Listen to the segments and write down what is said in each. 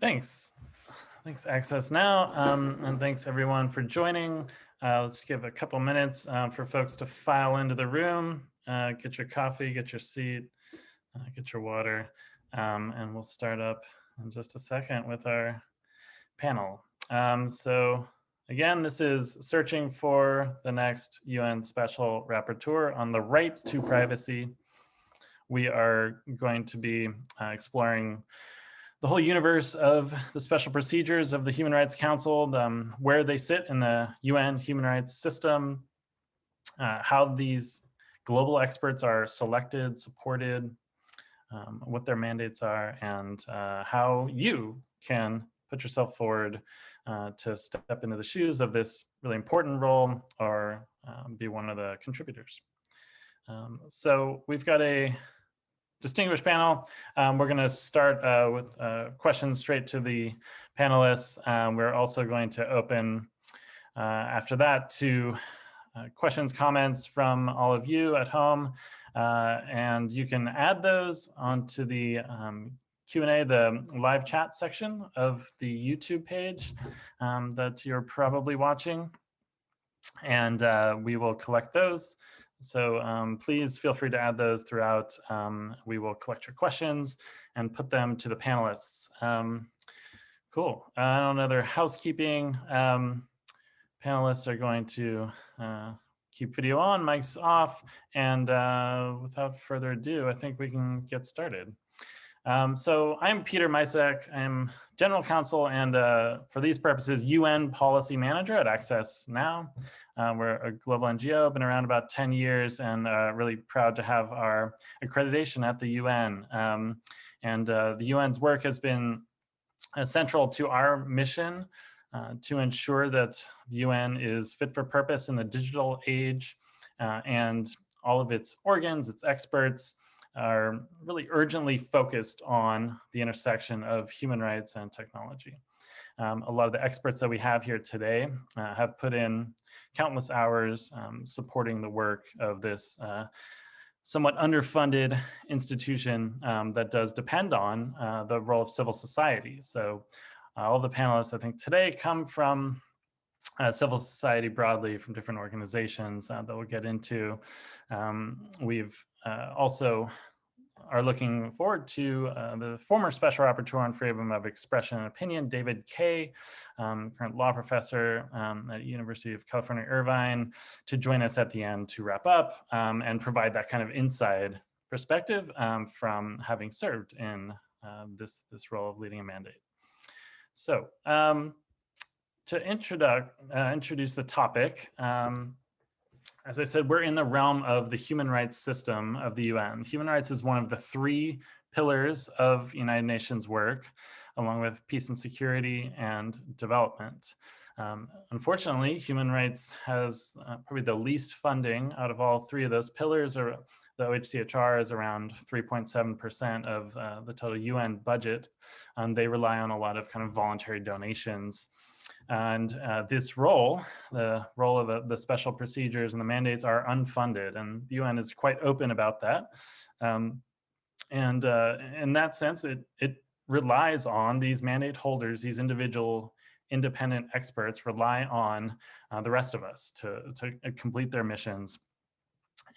Thanks. Thanks, Access Now, um, and thanks everyone for joining. Uh, let's give a couple minutes uh, for folks to file into the room, uh, get your coffee, get your seat, uh, get your water, um, and we'll start up in just a second with our panel. Um, so again, this is searching for the next UN Special Rapporteur on the right to privacy. We are going to be uh, exploring the whole universe of the special procedures of the Human Rights Council, um, where they sit in the UN human rights system, uh, how these global experts are selected, supported, um, what their mandates are, and uh, how you can put yourself forward uh, to step into the shoes of this really important role or um, be one of the contributors. Um, so we've got a distinguished panel. Um, we're going to start uh, with uh, questions straight to the panelists. Um, we're also going to open uh, after that to uh, questions, comments from all of you at home. Uh, and you can add those onto the um, Q&A, the live chat section of the YouTube page um, that you're probably watching. And uh, we will collect those. So um, please feel free to add those throughout. Um, we will collect your questions and put them to the panelists. Um, cool. Uh, another housekeeping. Um, panelists are going to uh, keep video on, mics off, and uh, without further ado, I think we can get started. Um, so I'm Peter Micek. I'm general counsel and uh, for these purposes, UN policy manager at Access Now. Uh, we're a global NGO, been around about 10 years and uh, really proud to have our accreditation at the UN. Um, and uh, the UN's work has been uh, central to our mission uh, to ensure that the UN is fit for purpose in the digital age uh, and all of its organs, its experts, are really urgently focused on the intersection of human rights and technology. Um, a lot of the experts that we have here today uh, have put in countless hours um, supporting the work of this uh, somewhat underfunded institution um, that does depend on uh, the role of civil society. So uh, all the panelists I think today come from uh, civil society broadly from different organizations uh, that we'll get into. Um, we've uh, also are looking forward to uh, the former Special Rapporteur on Freedom of Expression and Opinion, David Kaye, um, current law professor um, at University of California, Irvine, to join us at the end to wrap up um, and provide that kind of inside perspective um, from having served in uh, this, this role of leading a mandate. So to introduce, uh, introduce the topic, um, as I said, we're in the realm of the human rights system of the UN. Human rights is one of the three pillars of United Nations work, along with peace and security and development. Um, unfortunately, human rights has uh, probably the least funding out of all three of those pillars. Or the OHCHR is around 3.7% of uh, the total UN budget. Um, they rely on a lot of kind of voluntary donations and uh, this role, the role of uh, the special procedures and the mandates are unfunded and the UN is quite open about that. Um, and uh, in that sense, it, it relies on these mandate holders, these individual independent experts rely on uh, the rest of us to, to complete their missions.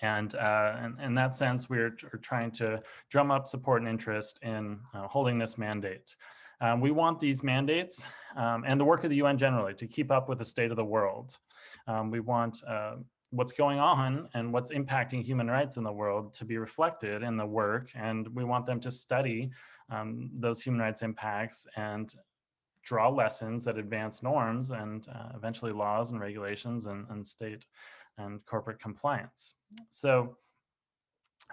And uh, in, in, that sense, we're, we're, trying to drum up support and interest in uh, holding this mandate. Um, we want these mandates um, and the work of the UN generally to keep up with the state of the world. Um, we want uh, what's going on and what's impacting human rights in the world to be reflected in the work and we want them to study um, those human rights impacts and draw lessons that advance norms and uh, eventually laws and regulations and, and state and corporate compliance. So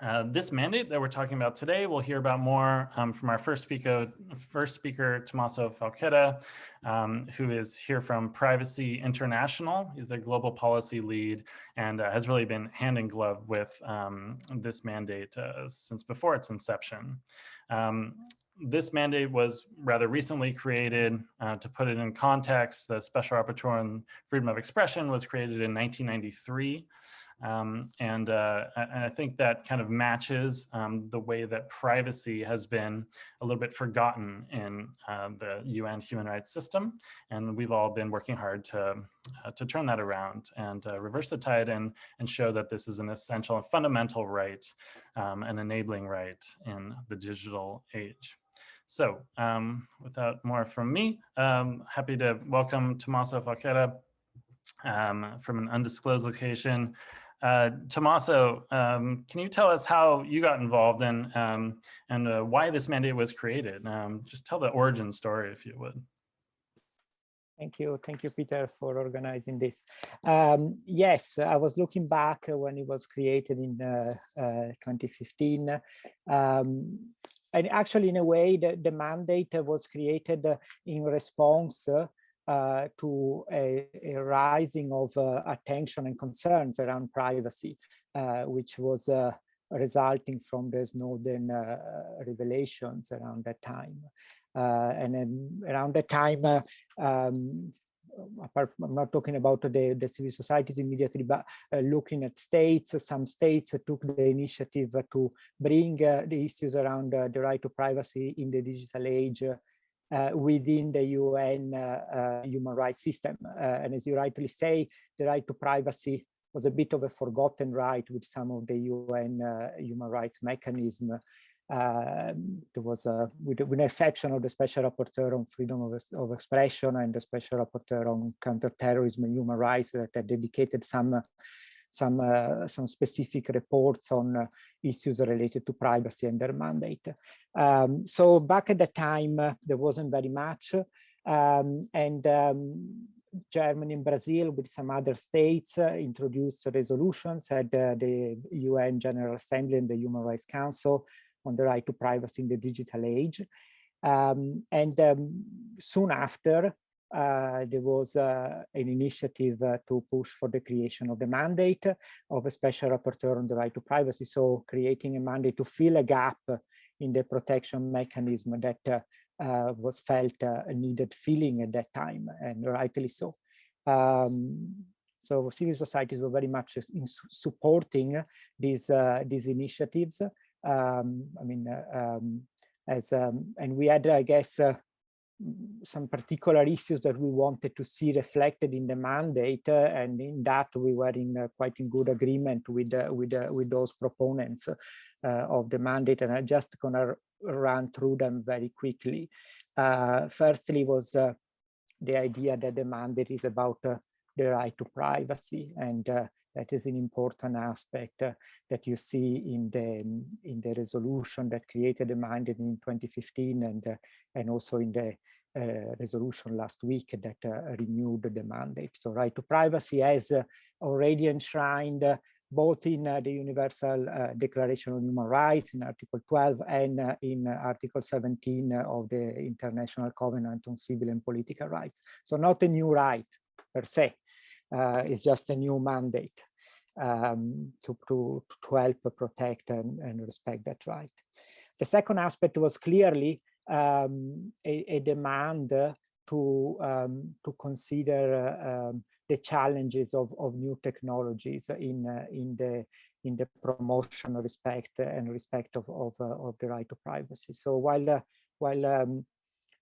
uh, this mandate that we're talking about today, we'll hear about more um, from our first speaker, first speaker, Tommaso Falchetta, um, who is here from Privacy International. He's the global policy lead and uh, has really been hand in glove with um, this mandate uh, since before its inception. Um, this mandate was rather recently created. Uh, to put it in context, the Special Rapporteur on Freedom of Expression was created in 1993. Um, and, uh, and I think that kind of matches um, the way that privacy has been a little bit forgotten in uh, the UN human rights system. And we've all been working hard to, uh, to turn that around and uh, reverse the tide and, and show that this is an essential and fundamental right, um, an enabling right in the digital age. So um, without more from me, um, happy to welcome Tommaso Falchetta um, from an undisclosed location. Uh, Tommaso, um, can you tell us how you got involved in um, and uh, why this mandate was created? Um, just tell the origin story, if you would. Thank you. Thank you, Peter, for organizing this. Um, yes, I was looking back when it was created in uh, uh, 2015. Um, and actually, in a way, the, the mandate was created in response uh, to a, a, rising of uh, attention and concerns around privacy, uh, which was uh, resulting from the Snowden uh, revelations around that time. Uh, and then around that time, um, apart from, I'm not talking about the, the civil societies immediately, but looking at states, some states took the initiative to bring the issues around the right to privacy in the digital age uh, within the UN uh, uh, human rights system. and as you rightly say, the right to privacy was a bit of a forgotten right with some of the UN human rights mechanism. Uh, there was a, with, with an exception of the special rapporteur on freedom of, of expression and the special rapporteur on counterterrorism and human rights that dedicated some some uh, some specific reports on uh, issues related to privacy and their mandate. Um, so back at the time, uh, there wasn't very much. Um, and um, Germany and Brazil with some other states uh, introduced resolutions at uh, the UN General Assembly and the Human Rights Council on the right to privacy in the digital age. Um, and um, soon after, there was uh, an initiative uh, to push for the creation of the mandate of a special rapporteur on the right to privacy. So creating a mandate to fill a gap in the protection mechanism that uh, uh, was felt uh, needed filling at that time, and rightly so. Um, so civil societies were very much in supporting these these initiatives. Um, I mean, um, as um, and we had, I guess, some particular issues that we wanted to see reflected in the mandate, uh, and in that we were in uh, quite in good agreement with uh, with with those proponents of the mandate. And I'm just gonna run through them very quickly. firstly, was the idea that the mandate is about the right to privacy and uh, that is an important aspect uh, that you see in the in the resolution that created the mandate in 2015 and uh, and also in the uh, resolution last week that uh, renewed the mandate. So right to privacy has already enshrined both in uh, the Universal uh, Declaration on Human Rights in Article 12 and uh, in Article 17 of the International Covenant on Civil and Political Rights. So not a new right per se, it's just a new mandate um, to, to, to help protect and, and respect that right. The second aspect was clearly um, a, a, demand to um, to consider uh, um, the challenges of, of new technologies in uh, in the in the promotion of respect and respect of of, uh, of the right to privacy. So while uh, while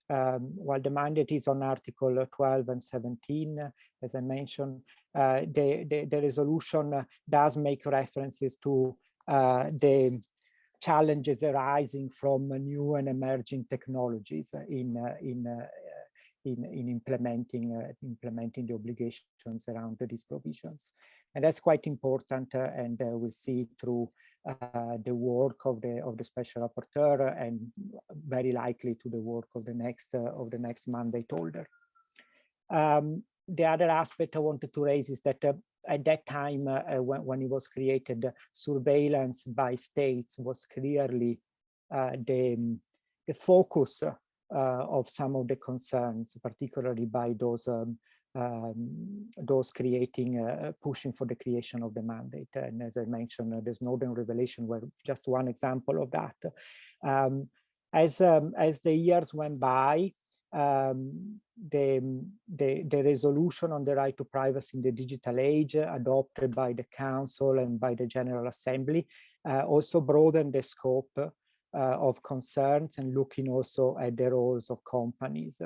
um, while the mandate is on Article 12 and 17, as I mentioned, uh, the, the, the resolution does make references to uh, the challenges arising from new and emerging technologies in uh, in in, in implementing uh, implementing the obligations around these provisions. And that's quite important, uh, and uh, we'll see through uh, the work of the of the special rapporteur, and very likely to the work of the next of the next mandate holder. Um, the other aspect I wanted to raise is that at that time, uh, uh, when, when it was created, surveillance by states was clearly uh, the, the focus of some of the concerns, particularly by those um, um, those creating, uh, pushing for the creation of the mandate. And as I mentioned, uh, the Snowden revelation were just one example of that. Um, as, um, as the years went by, um, the, the, the, resolution on the right to privacy in the digital age adopted by the Council and by the General Assembly uh, also broadened the scope uh, of concerns and looking also at the roles of companies.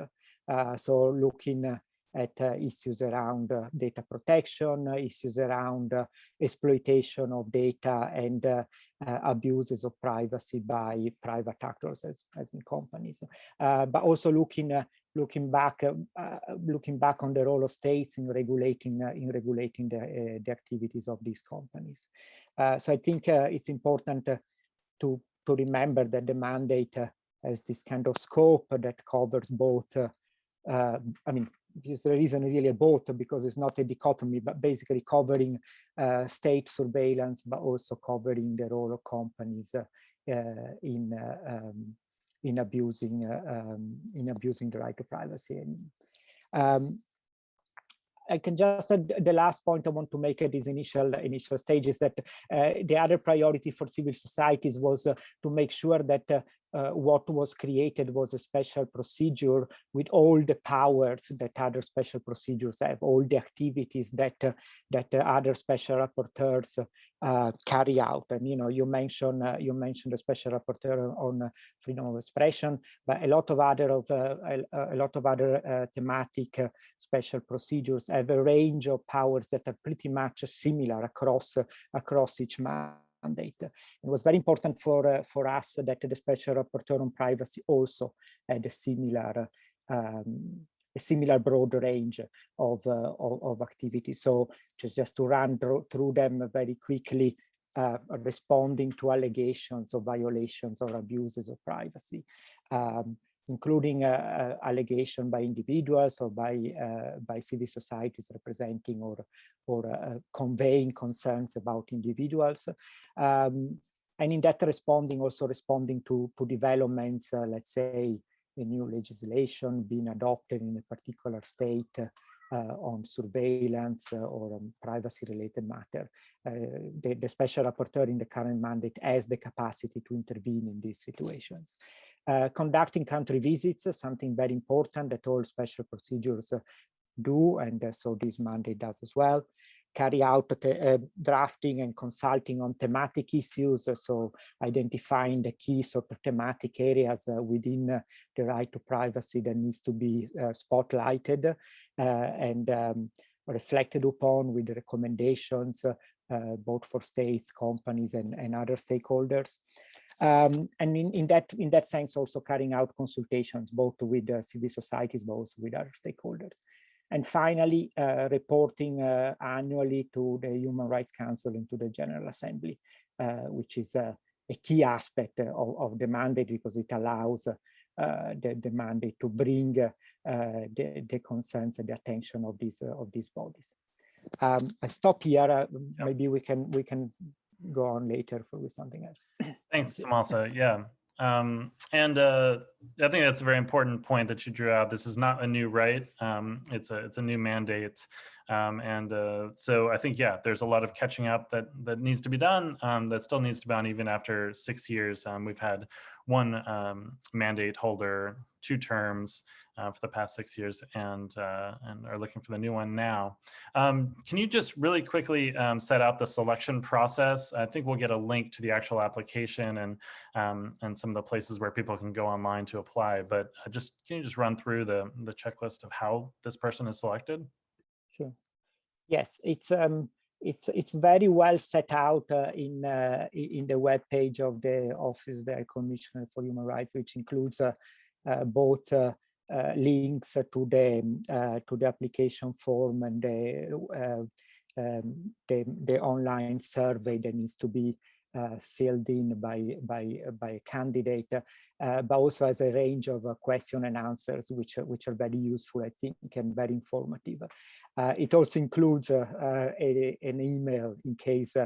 Uh, so looking at uh, issues around uh, data protection, uh, issues around uh, exploitation of data and uh, uh, abuses of privacy by private actors as, as in companies. but also looking looking back looking back on the role of states in regulating in regulating the, the activities of these companies. so I think it's important to to remember that the mandate has this kind of scope that covers both uh, I mean, because there isn't really a both because it's not a dichotomy, but basically covering uh, state surveillance, but also covering the role of companies uh, in uh, um, in abusing uh, um, in abusing the right to privacy. And, um, I can just add the last point I want to make at this initial initial stage is that uh, the other priority for civil societies was uh, to make sure that uh, uh, what was created was a special procedure with all the powers that other special procedures have, all the activities that uh, that uh, other special rapporteurs uh, carry out. And you know, you mentioned uh, you mentioned the special rapporteur on uh, freedom of expression, but a lot of other of a, a, lot of other thematic special procedures have a range of powers that are pretty much similar across across each man mandate. It was very important for uh, for us that the special rapporteur on privacy also had a similar um, a similar broad range of, uh, of, of, activities. So just, just to run through them very quickly, uh, responding to allegations of violations or abuses of privacy. Um, including uh, allegation by individuals or by uh, by civil societies representing or or uh, conveying concerns about individuals um, and in that responding also responding to to developments uh, let's say a new legislation being adopted in a particular state uh, on surveillance uh, or on privacy related matter. The, the special rapporteur in the current mandate has the capacity to intervene in these situations. Uh, conducting country visits, something very important that all special procedures uh, do, and uh, so this mandate does as well. Carry out uh, drafting and consulting on thematic issues, so identifying the key sort of thematic areas within the right to privacy that needs to be spotlighted and um, reflected upon with recommendations uh, both for states, companies, and, and other stakeholders. Um, and in, in, that, in that sense, also carrying out consultations, both with uh, civil societies, also with other stakeholders. And finally, uh, reporting uh, annually to the Human Rights Council and to the General Assembly, uh, which is a key aspect of, of, the mandate because it allows uh, the, the, mandate to bring the, the concerns and the attention of these, of these bodies. Um, I stop here. Uh. Maybe we can we can go on later for with something else. Thanks, Tommaso. Yeah. Um, and uh, I think that's a very important point that you drew out. This is not a new right. Um, it's a it's a new mandate. Um, and uh, so I think, yeah, there's a lot of catching up that that needs to be done. Um, that still needs to be done even after six years. Um, we've had one um, mandate holder, two terms uh, for the past six years, and uh, and are looking for the new one now. Um, can you just really quickly um, set out the selection process? I think we'll get a link to the actual application and and some of the places where people can go online to apply. But uh, just can you just run through the the checklist of how this person is selected? Sure. Yes, it's um, it's it's very well set out uh, in uh, in the web page of the Office of the Commissioner for Human Rights, which includes uh both uh, uh, links to the to the application form and the, um, the the online survey that needs to be uh, filled in by by by a candidate, uh, but also as a range of uh, question and answers, which which are very useful, I think, and very informative. Uh, it also includes uh, uh, a, an email in case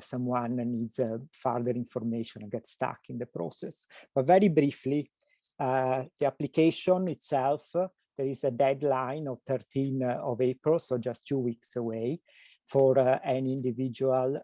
someone needs further information and gets stuck in the process. But very briefly, the application itself, there is a deadline of 13 of April, so just two weeks away, for any individual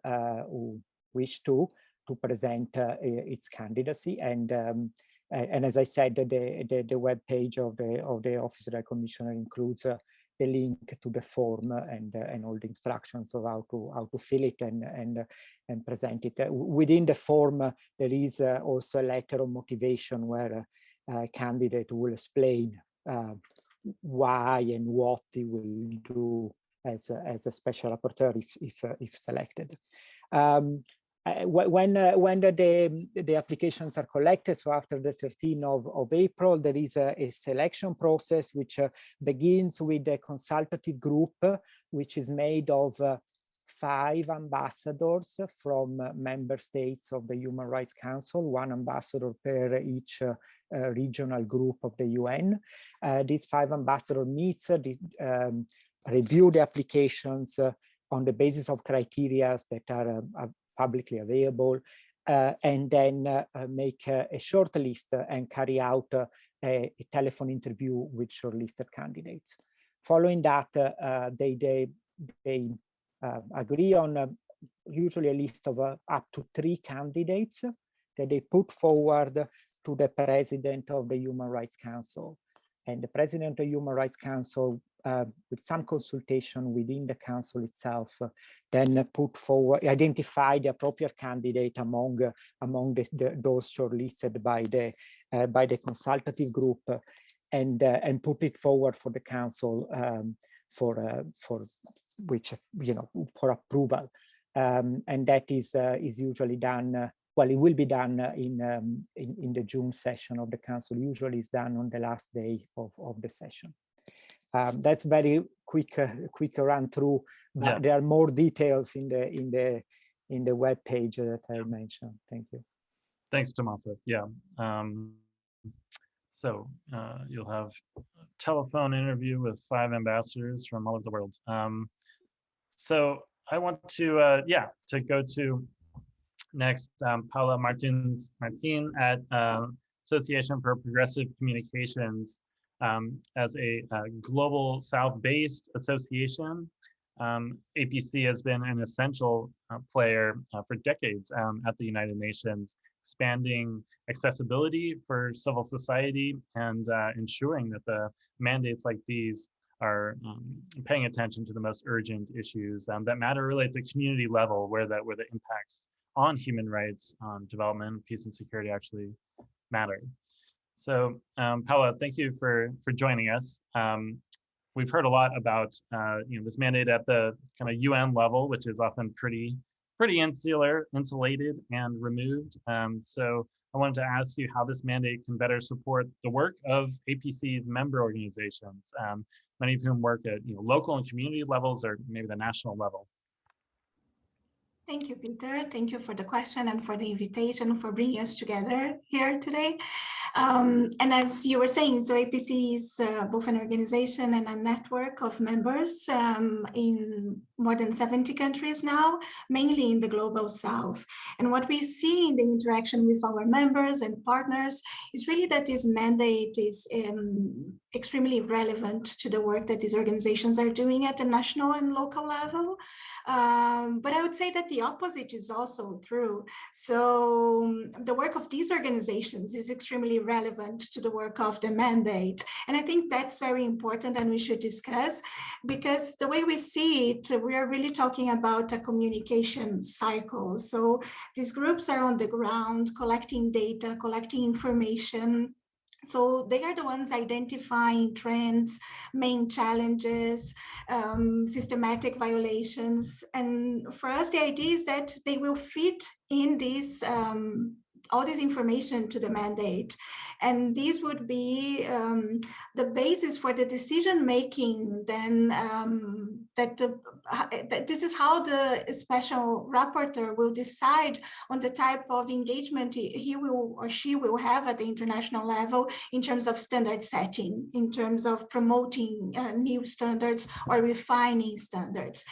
who wish to to present uh, its candidacy and um, and as I said, the, the, the web page of the, of the Office of the Commissioner includes uh, the link to the form and, uh, and all the instructions of how to, how to fill it and, and, and present it. Uh, within the form, there is also a letter of motivation where candidate will explain why and what he will do as a, as a special rapporteur if, if, if selected. Um, uh, when uh, when the, the, the applications are collected so after the 13th of, of april there is a, a selection process which uh, begins with a consultative group which is made of uh, five ambassadors from uh, member states of the human rights council one ambassador per each uh, regional group of the un these five ambassador meets um, review the applications on the basis of criteria that are publicly available, uh, and then uh, uh, make a short list and carry out a, a, telephone interview with shortlisted candidates. Following that, they, they, they agree on usually a list of up to three candidates that they put forward to the president of the Human Rights Council. And the president of the Human Rights Council uh, with some consultation within the council itself, uh, then put forward, identify the appropriate candidate among uh, among the, the, those shortlisted by the uh, by the consultative group, and uh, and put it forward for the council um, for uh, for which you know for approval, um, and that is is usually done. well, it will be done in, um, in in the June session of the council. Usually, is done on the last day of of the session. Um, that's very quick, uh, quick run through. Yeah. There are more details in the in the in the web page that I mentioned. Thank you. Thanks, Tommaso. Yeah. Um, so uh, you'll have a telephone interview with five ambassadors from all over the world. Um, so I want to, uh, yeah, to go to next um, Paula Martins Martin at uh, Association for Progressive Communications um, as a, a, global South-based association. Um, APC has been an essential uh, player uh, for decades um, at the United Nations, expanding accessibility for civil society and uh, ensuring that the mandates like these are um, paying attention to the most urgent issues um, that matter really at the community level where that where the impacts on human rights, on development, peace and security actually matter. So um, Paula, thank you for, for joining us. Um, we've heard a lot about uh, you know, this mandate at the kind of UN level, which is often pretty, pretty insular, insulated and removed. Um, so I wanted to ask you how this mandate can better support the work of APC's member organizations, um, many of whom work at you know, local and community levels or maybe the national level. Thank you, Peter. Thank you for the question and for the invitation for bringing us together here today. Um, and as you were saying, so APC is uh, both an organization and a network of members um, in more than 70 countries now, mainly in the global south. And what we see in the interaction with our members and partners is really that this mandate is um, extremely relevant to the work that these organizations are doing at the national and local level. Um, but I would say that the opposite is also true. So um, the work of these organizations is extremely relevant to the work of the mandate. And I think that's very important and we should discuss because the way we see it, we are really talking about a communication cycle. So these groups are on the ground collecting data, collecting information, so they are the ones identifying trends, main challenges, um, systematic violations. And for us, the idea is that they will fit in these um, all this information to the mandate. And these would be um, the basis for the decision making then um, that, the, that this is how the special rapporteur will decide on the type of engagement he will or she will have at the international level in terms of standard setting, in terms of promoting uh, new standards or refining standards.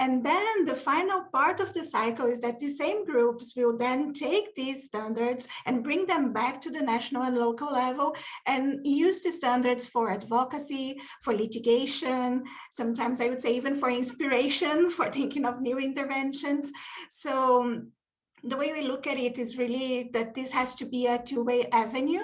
And then the final part of the cycle is that the same groups will then take these standards standards and bring them back to the national and local level and use the standards for advocacy, for litigation, sometimes I would say even for inspiration, for thinking of new interventions. So the way we look at it is really that this has to be a two-way avenue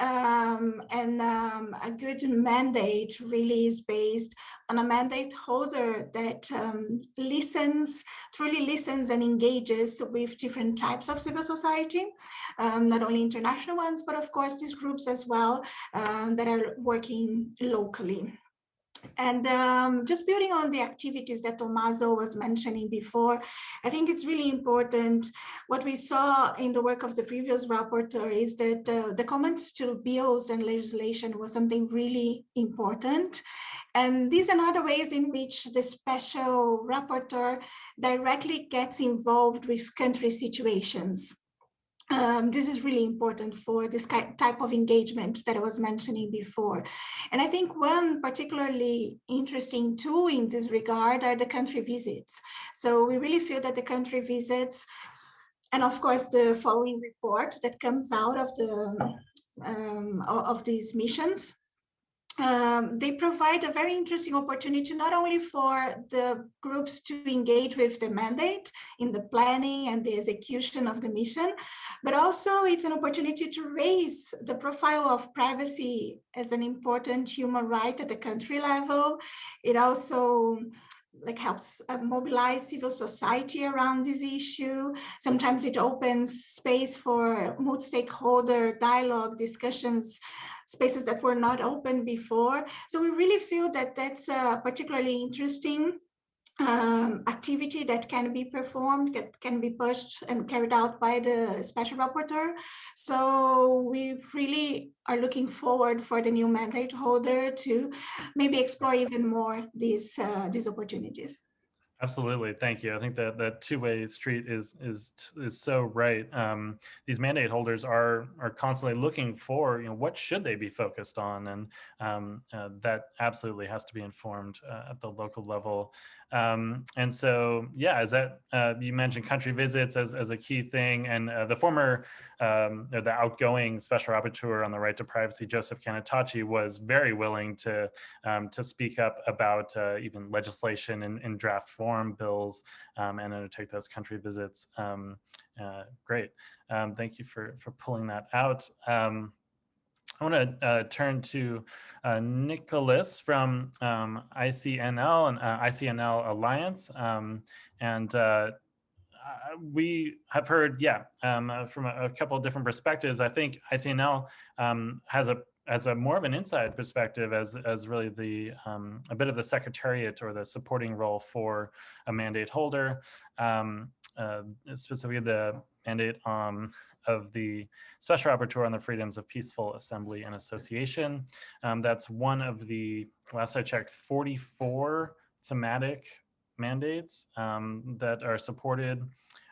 um, and um, a good mandate really is based on a mandate holder that um, listens, truly listens and engages with different types of civil society, um, not only international ones, but of course these groups as well um, that are working locally. And um, just building on the activities that Tommaso was mentioning before, I think it's really important. What we saw in the work of the previous rapporteur is that uh, the comments to bills and legislation was something really important. And these are other ways in which the special rapporteur directly gets involved with country situations. Um, this is really important for this type of engagement that I was mentioning before. And I think one particularly interesting tool in this regard are the country visits. So we really feel that the country visits, and of course the following report that comes out of the um, of these missions um, they provide a very interesting opportunity not only for the groups to engage with the mandate in the planning and the execution of the mission, but also it's an opportunity to raise the profile of privacy as an important human right at the country level. It also like helps uh, mobilize civil society around this issue. Sometimes it opens space for multi-stakeholder dialogue discussions spaces that were not open before. So we really feel that that's a particularly interesting um, activity that can be performed, that can be pushed and carried out by the special rapporteur. So we really are looking forward for the new mandate holder to maybe explore even more these, uh, these opportunities. Absolutely, thank you. I think that that two-way street is is is so right. Um, these mandate holders are are constantly looking for you know what should they be focused on, and um, uh, that absolutely has to be informed uh, at the local level. Um, and so, yeah, as that uh, you mentioned country visits as, as a key thing, and uh, the former, um, the outgoing special rapporteur on the right to privacy, Joseph Cannataci, was very willing to um, to speak up about uh, even legislation in, in, draft form, bills, um, and undertake those country visits. Um, uh, great, um, thank you for for pulling that out. I want to uh, turn to uh, Nicholas from um, ICNL and uh, ICNL Alliance. Um, and uh, we have heard, yeah, um, from a, a, couple of different perspectives. I think ICNL um, has a as a more of an inside perspective as as really the um, a bit of the secretariat or the supporting role for a mandate holder, um, uh, specifically the mandate um, of the Special Rapporteur on the Freedoms of Peaceful Assembly and Association. Um, that's one of the, last I checked, 44 thematic mandates um, that are supported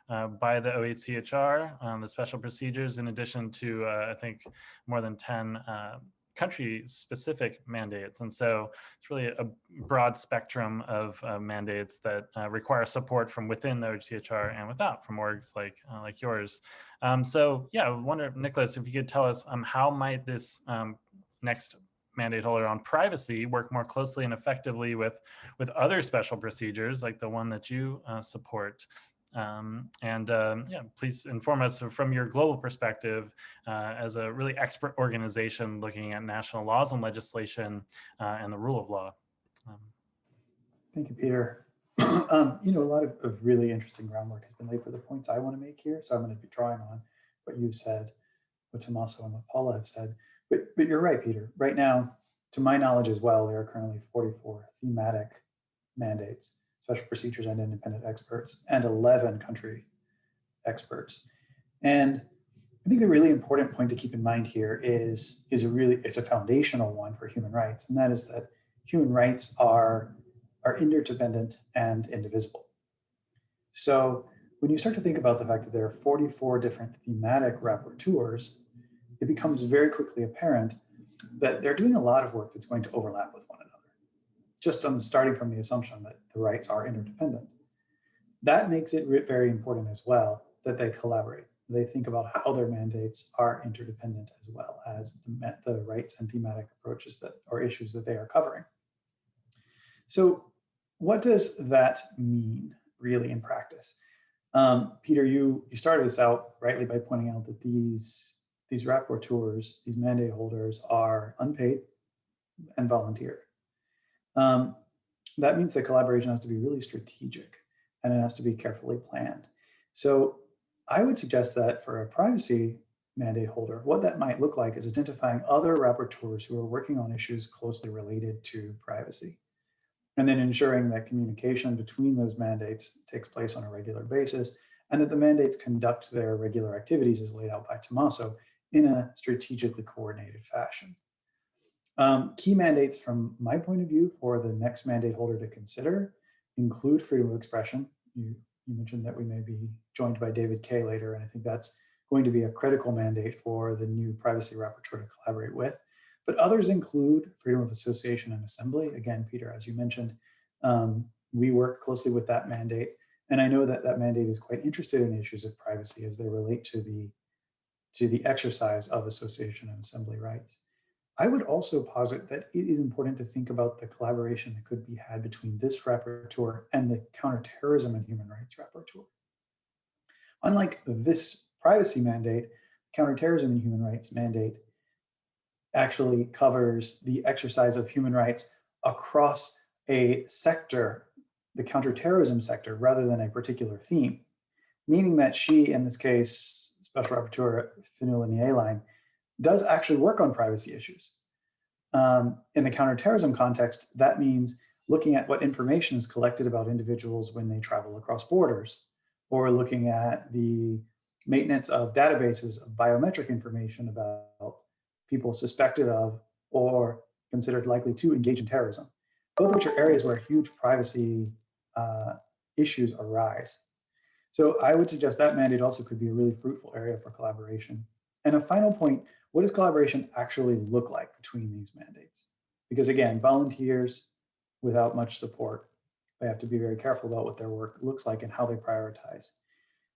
uh, by the OHCHR, um, the special procedures, in addition to, uh, I think, more than 10 uh, country specific mandates. And so it's really a broad spectrum of uh, mandates that uh, require support from within the OHCHR and without from orgs like, like yours. Um, so yeah, I wonder, Nicholas, if you could tell us um, how might this um, next mandate holder on privacy work more closely and effectively with, with other special procedures like the one that you uh, support um, and um, yeah, please inform us from your global perspective uh, as a really expert organization looking at national laws and legislation uh, and the rule of law. Um, Thank you, Peter. Um, you know, a lot of, of, really interesting groundwork has been laid for the points I want to make here. So I'm going to be drawing on what you've said, what Tommaso and what Paula have said. But, but you're right, Peter. Right now, to my knowledge as well, there are currently 44 thematic mandates special procedures and independent experts, and 11 country experts. And I think the really important point to keep in mind here is, is a really, it's a foundational one for human rights, and that is that human rights are, are interdependent and indivisible. So when you start to think about the fact that there are 44 different thematic rapporteurs, it becomes very quickly apparent that they're doing a lot of work that's going to overlap with one another just on starting from the assumption that the rights are interdependent. That makes it very important as well that they collaborate. They think about how their mandates are interdependent as well as the, the rights and thematic approaches that or issues that they are covering. So what does that mean really in practice? Um, Peter, you, you started us out rightly by pointing out that these, these rapporteurs, these mandate holders are unpaid and volunteer. Um, that means that collaboration has to be really strategic and it has to be carefully planned. So I would suggest that for a privacy mandate holder, what that might look like is identifying other rapporteurs who are working on issues closely related to privacy. And then ensuring that communication between those mandates takes place on a regular basis and that the mandates conduct their regular activities as laid out by Tommaso in a strategically coordinated fashion. Um, key mandates from my point of view for the next mandate holder to consider include freedom of expression. You, you mentioned that we may be joined by David Kaye later, and I think that's going to be a critical mandate for the new privacy rapporteur to collaborate with. But others include freedom of association and assembly. Again, Peter, as you mentioned, um, we work closely with that mandate. And I know that that mandate is quite interested in issues of privacy as they relate to the, to the exercise of association and assembly rights. I would also posit that it is important to think about the collaboration that could be had between this rapporteur and the counterterrorism and human rights rapporteur. Unlike this privacy mandate, counterterrorism and human rights mandate actually covers the exercise of human rights across a sector, the counterterrorism sector, rather than a particular theme, meaning that she, in this case, Special Rapporteur Ní Aoláin, does actually work on privacy issues. Um, in the counterterrorism context, that means looking at what information is collected about individuals when they travel across borders, or looking at the maintenance of databases of biometric information about people suspected of or considered likely to engage in terrorism, both of which are areas where huge privacy uh, issues arise. So I would suggest that mandate also could be a really fruitful area for collaboration. And a final point, what does collaboration actually look like between these mandates? Because again, volunteers without much support, they have to be very careful about what their work looks like and how they prioritize.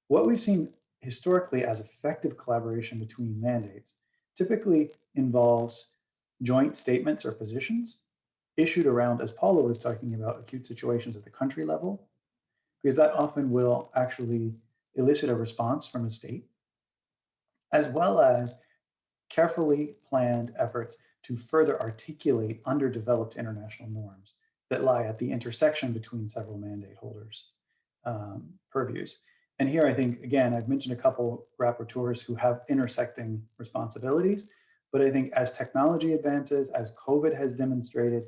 What we've seen historically as effective collaboration between mandates typically involves joint statements or positions issued around, as Paula was talking about, acute situations at the country level, because that often will actually elicit a response from a state, as well as carefully planned efforts to further articulate underdeveloped international norms that lie at the intersection between several mandate holders' um, purviews. And here I think, again, I've mentioned a couple rapporteurs who have intersecting responsibilities, but I think as technology advances, as COVID has demonstrated,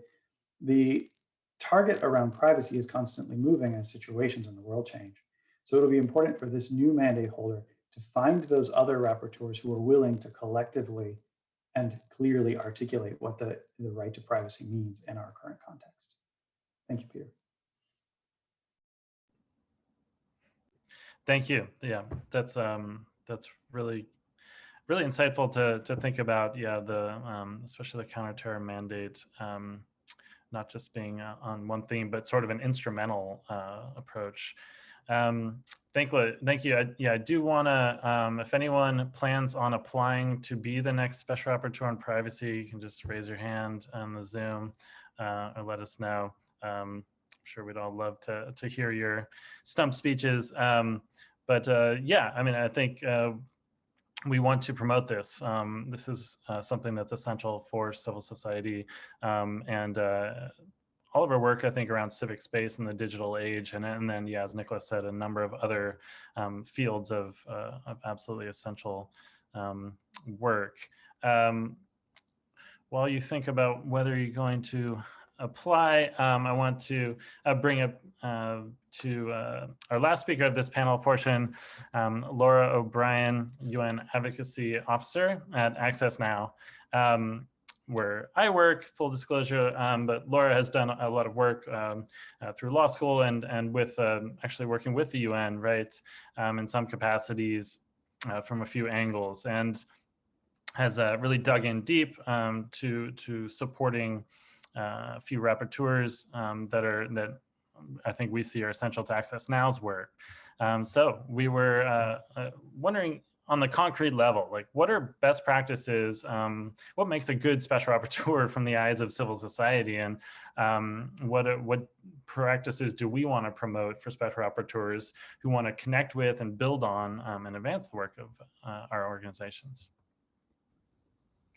the target around privacy is constantly moving as situations in the world change. So it'll be important for this new mandate holder to find those other rapporteurs who are willing to collectively and clearly articulate what the, the right to privacy means in our current context. Thank you, Peter. Thank you. Yeah, that's um, that's really really insightful to to think about. Yeah, the um, especially the counterterror mandate, um, not just being uh, on one theme, but sort of an instrumental uh, approach. Um, thank you. Thank you. I, yeah, I do want to, um, if anyone plans on applying to be the next special rapporteur on privacy, you can just raise your hand on the Zoom uh, or let us know. Um, I'm sure we'd all love to, to hear your stump speeches. Um, but uh, yeah, I mean, I think uh, we want to promote this. Um, this is uh, something that's essential for civil society um, and uh, all of our work, I think, around civic space in the digital age, and, and then, yeah, as Nicholas said, a number of other um, fields of, uh, of, absolutely essential um, work. Um, while you think about whether you're going to apply, um, I want to uh, bring up uh, to uh, our last speaker of this panel portion, um, Laura O'Brien, UN Advocacy Officer at Access Now. Um, where I work, full disclosure, um, but Laura has done a lot of work um, uh, through law school and, and with um, actually working with the UN, right, um, in some capacities uh, from a few angles and has uh, really dug in deep um, to, to supporting uh, a few rapporteurs um, that are, that I think we see are essential to Access Now's work. so we were uh, uh, wondering on the concrete level, like what are best practices? Um, what makes a good special rapporteur from the eyes of civil society? And um, what, what practices do we want to promote for special rapporteurs who want to connect with and build on um, and advance the work of uh, our organizations?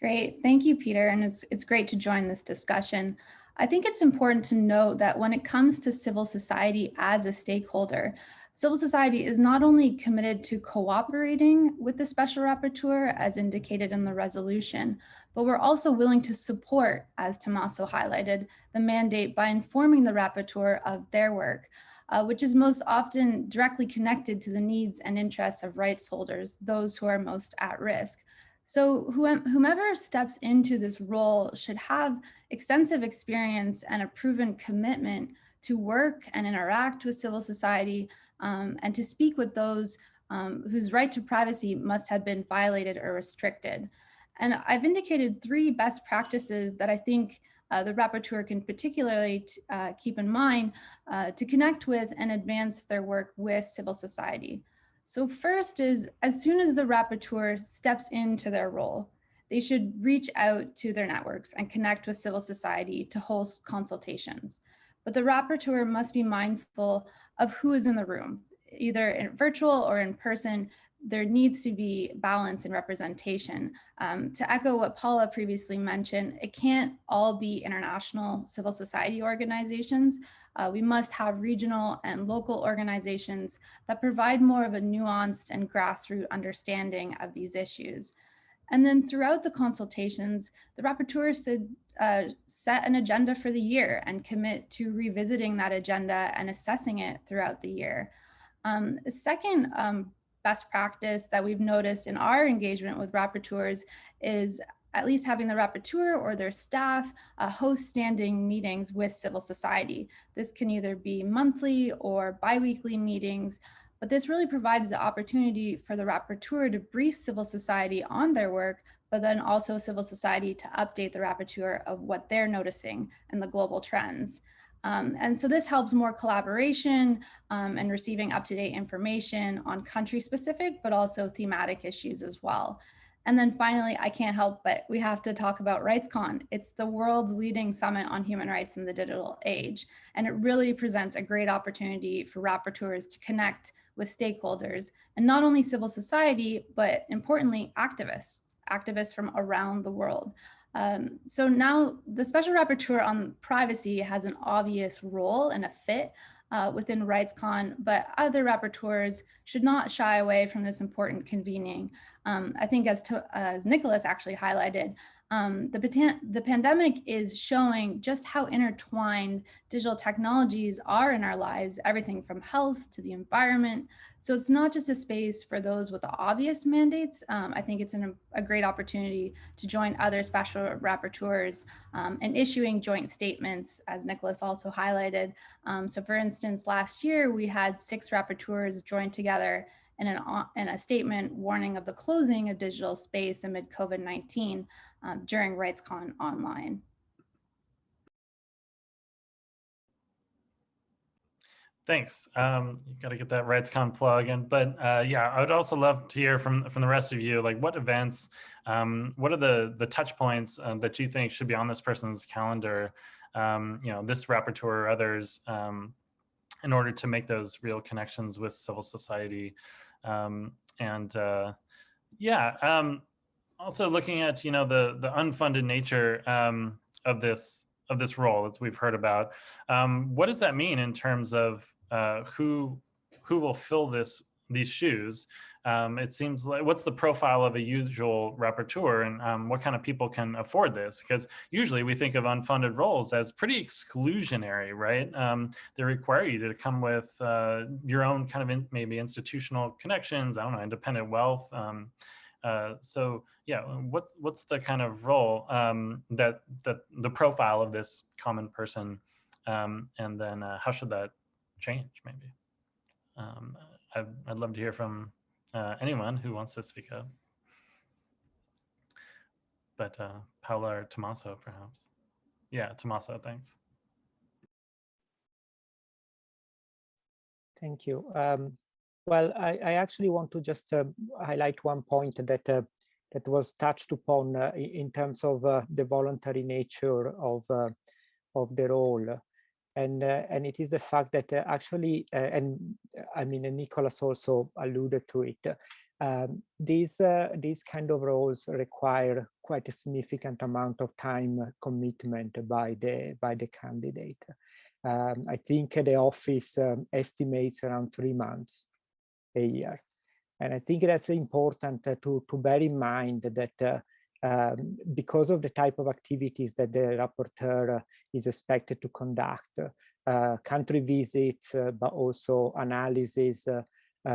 Great, thank you, Peter, and it's it's great to join this discussion. I think it's important to note that when it comes to civil society as a stakeholder, civil society is not only committed to cooperating with the special rapporteur as indicated in the resolution, but we're also willing to support, as Tommaso highlighted, the mandate by informing the rapporteur of their work, uh, which is most often directly connected to the needs and interests of rights holders, those who are most at risk. So whomever steps into this role should have extensive experience and a proven commitment to work and interact with civil society um, and to speak with those um, whose right to privacy must have been violated or restricted. And I've indicated three best practices that I think uh, the rapporteur can particularly uh, keep in mind uh, to connect with and advance their work with civil society. So first is as soon as the rapporteur steps into their role, they should reach out to their networks and connect with civil society to host consultations. But the rapporteur must be mindful of who is in the room, either in virtual or in person. There needs to be balance and representation. Um, to echo what Paula previously mentioned, it can't all be international civil society organizations. Uh, we must have regional and local organizations that provide more of a nuanced and grassroots understanding of these issues. And then throughout the consultations, the rapporteur should uh, set an agenda for the year and commit to revisiting that agenda and assessing it throughout the year. Um, a second um, best practice that we've noticed in our engagement with rapporteurs is at least having the rapporteur or their staff uh, host standing meetings with civil society. This can either be monthly or biweekly meetings, but this really provides the opportunity for the rapporteur to brief civil society on their work, but then also civil society to update the rapporteur of what they're noticing and the global trends. Um, and so this helps more collaboration um, and receiving up-to-date information on country specific, but also thematic issues as well. And then finally, I can't help but we have to talk about RightsCon. It's the world's leading summit on human rights in the digital age. And it really presents a great opportunity for rapporteurs to connect with stakeholders and not only civil society, but importantly, activists, activists from around the world. Um, so now the special rapporteur on privacy has an obvious role and a fit uh, within RightsCon, but other rapporteurs should not shy away from this important convening. Um, I think as, to, as Nicholas actually highlighted, um, the, the pandemic is showing just how intertwined digital technologies are in our lives, everything from health to the environment. So it's not just a space for those with the obvious mandates. Um, I think it's an, a great opportunity to join other special rapporteurs um, and issuing joint statements, as Nicholas also highlighted. Um, so for instance, last year we had six rapporteurs join together in, an, in a statement warning of the closing of digital space amid COVID-19 um, during RightsCon online. Thanks. Um, you got to get that RightsCon plug in, but uh, yeah, I would also love to hear from from the rest of you. Like, what events, um, what are the the touch points um, that you think should be on this person's calendar? Um, you know, this rapporteur or others, um, in order to make those real connections with civil society, um, and uh, yeah, also looking at you know the the unfunded nature of this of this role that we've heard about. what does that mean in terms of uh, who who will fill this these shoes. Um, it seems like what's the profile of a usual rapporteur and um, what kind of people can afford this? Because usually we think of unfunded roles as pretty exclusionary, right? Um, they require you to come with uh, your own kind of in, maybe institutional connections, I don't know, independent wealth. Um, uh, so yeah, what's what's the kind of role um, that that the profile of this common person, um, and then uh, how should that change maybe. I'd, I'd love to hear from uh, anyone who wants to speak up. But uh, Paula or Tommaso, perhaps. Yeah, Tommaso, thanks. Thank you. Um, Well, I, I actually want to just uh, highlight one point that uh, that was touched upon uh, in terms of uh, the voluntary nature of uh, of the role, and uh, and it is the fact that actually, and I mean, and Nicholas also alluded to it. Um, these these kind of roles require quite a significant amount of time commitment by the by the candidate. Um, I think the office um, estimates around three months a year. And I think that's important uh, to, to bear in mind that uh, um, because of the type of activities that the rapporteur uh, is expected to conduct, uh, country visits, uh, but also analysis,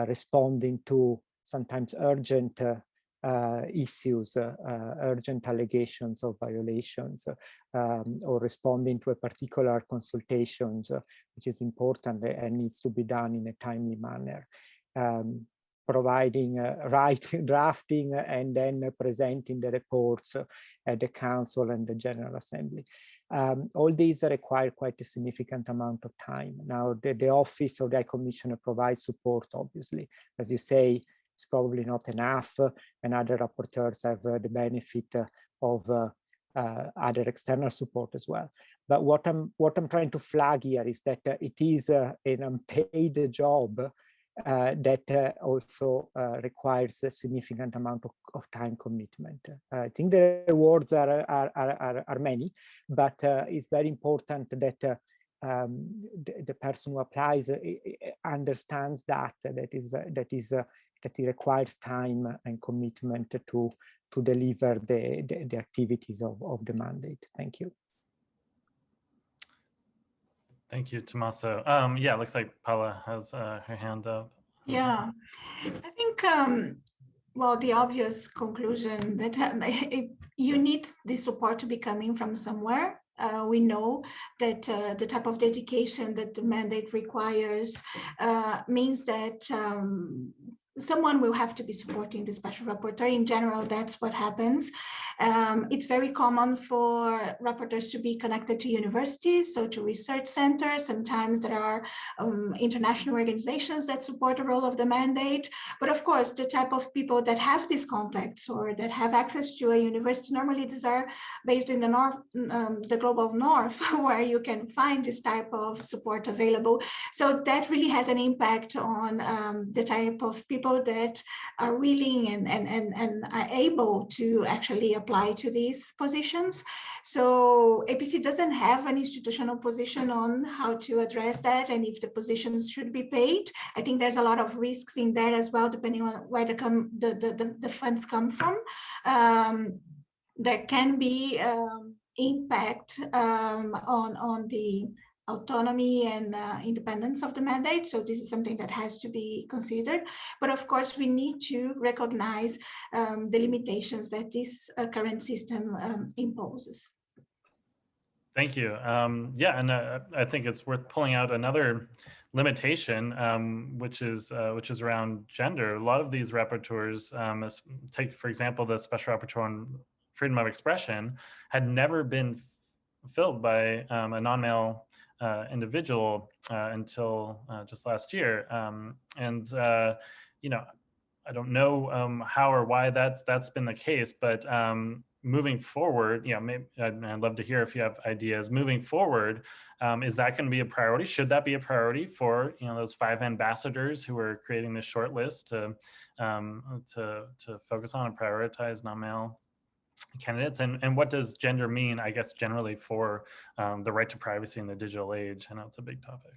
responding to sometimes urgent uh, issues, uh, uh, urgent allegations of violations, um, or responding to a particular consultation, which is important and needs to be done in a timely manner. Um, providing uh, writing, drafting, and then presenting the reports at the council and the General Assembly. Um, all these require quite a significant amount of time. Now, the, the Office of the Commissioner provides support, obviously. As you say, it's probably not enough and other rapporteurs have uh, the benefit uh, of uh, other external support as well. But what I'm what I'm trying to flag here is that it is an unpaid job uh, that uh, also uh, requires a significant amount of, of time commitment. I think the rewards are, are, are, are many, but it's very important that um, the, the, person who applies understands that that is that is that it requires time and commitment to to deliver the, the, the activities of, of the mandate. Thank you. Thank you, Tommaso. Um, yeah, looks like Paula has uh, her hand up. Yeah, I think, um, well, the obvious conclusion that um, you need the support to be coming from somewhere. Uh, we know that uh, the type of dedication that the mandate requires uh, means that um, someone will have to be supporting the special rapporteur. In general, that's what happens. Um, it's very common for rapporteurs to be connected to universities, so to research centers. Sometimes there are um, international organizations that support the role of the mandate. But of course, the type of people that have these contacts or that have access to a university, normally these are based in the north, um, the global north, where you can find this type of support available. So that really has an impact on um, the type of people that are willing and, and, and, and are able to actually apply to these positions. So APC doesn't have an institutional position on how to address that and if the positions should be paid. I think there's a lot of risks in there as well, depending on where the, come, the, the, the, the funds come from. Um, there can be um, impact um, on, on the autonomy and uh, independence of the mandate. So this is something that has to be considered. But of course, we need to recognize um, the limitations that this uh, current system um, imposes. Thank you. Um, yeah, and uh, I think it's worth pulling out another limitation, um, which is uh, which is around gender. A lot of these rapporteurs, um, take for example, the special rapporteur on freedom of expression, had never been filled by um, a non-male uh, individual uh, until uh, just last year. Um, and, uh, you know, I don't know um, how or why that's that's been the case, but um, moving forward, you know, maybe I'd, I'd, love to hear if you have ideas. Moving forward, um, is that going to be a priority? Should that be a priority for you know those five ambassadors who are creating this short list to um, to to focus on and prioritize non-male candidates and, and what does gender mean, I guess, generally for um, the right to privacy in the digital age? I know it's a big topic.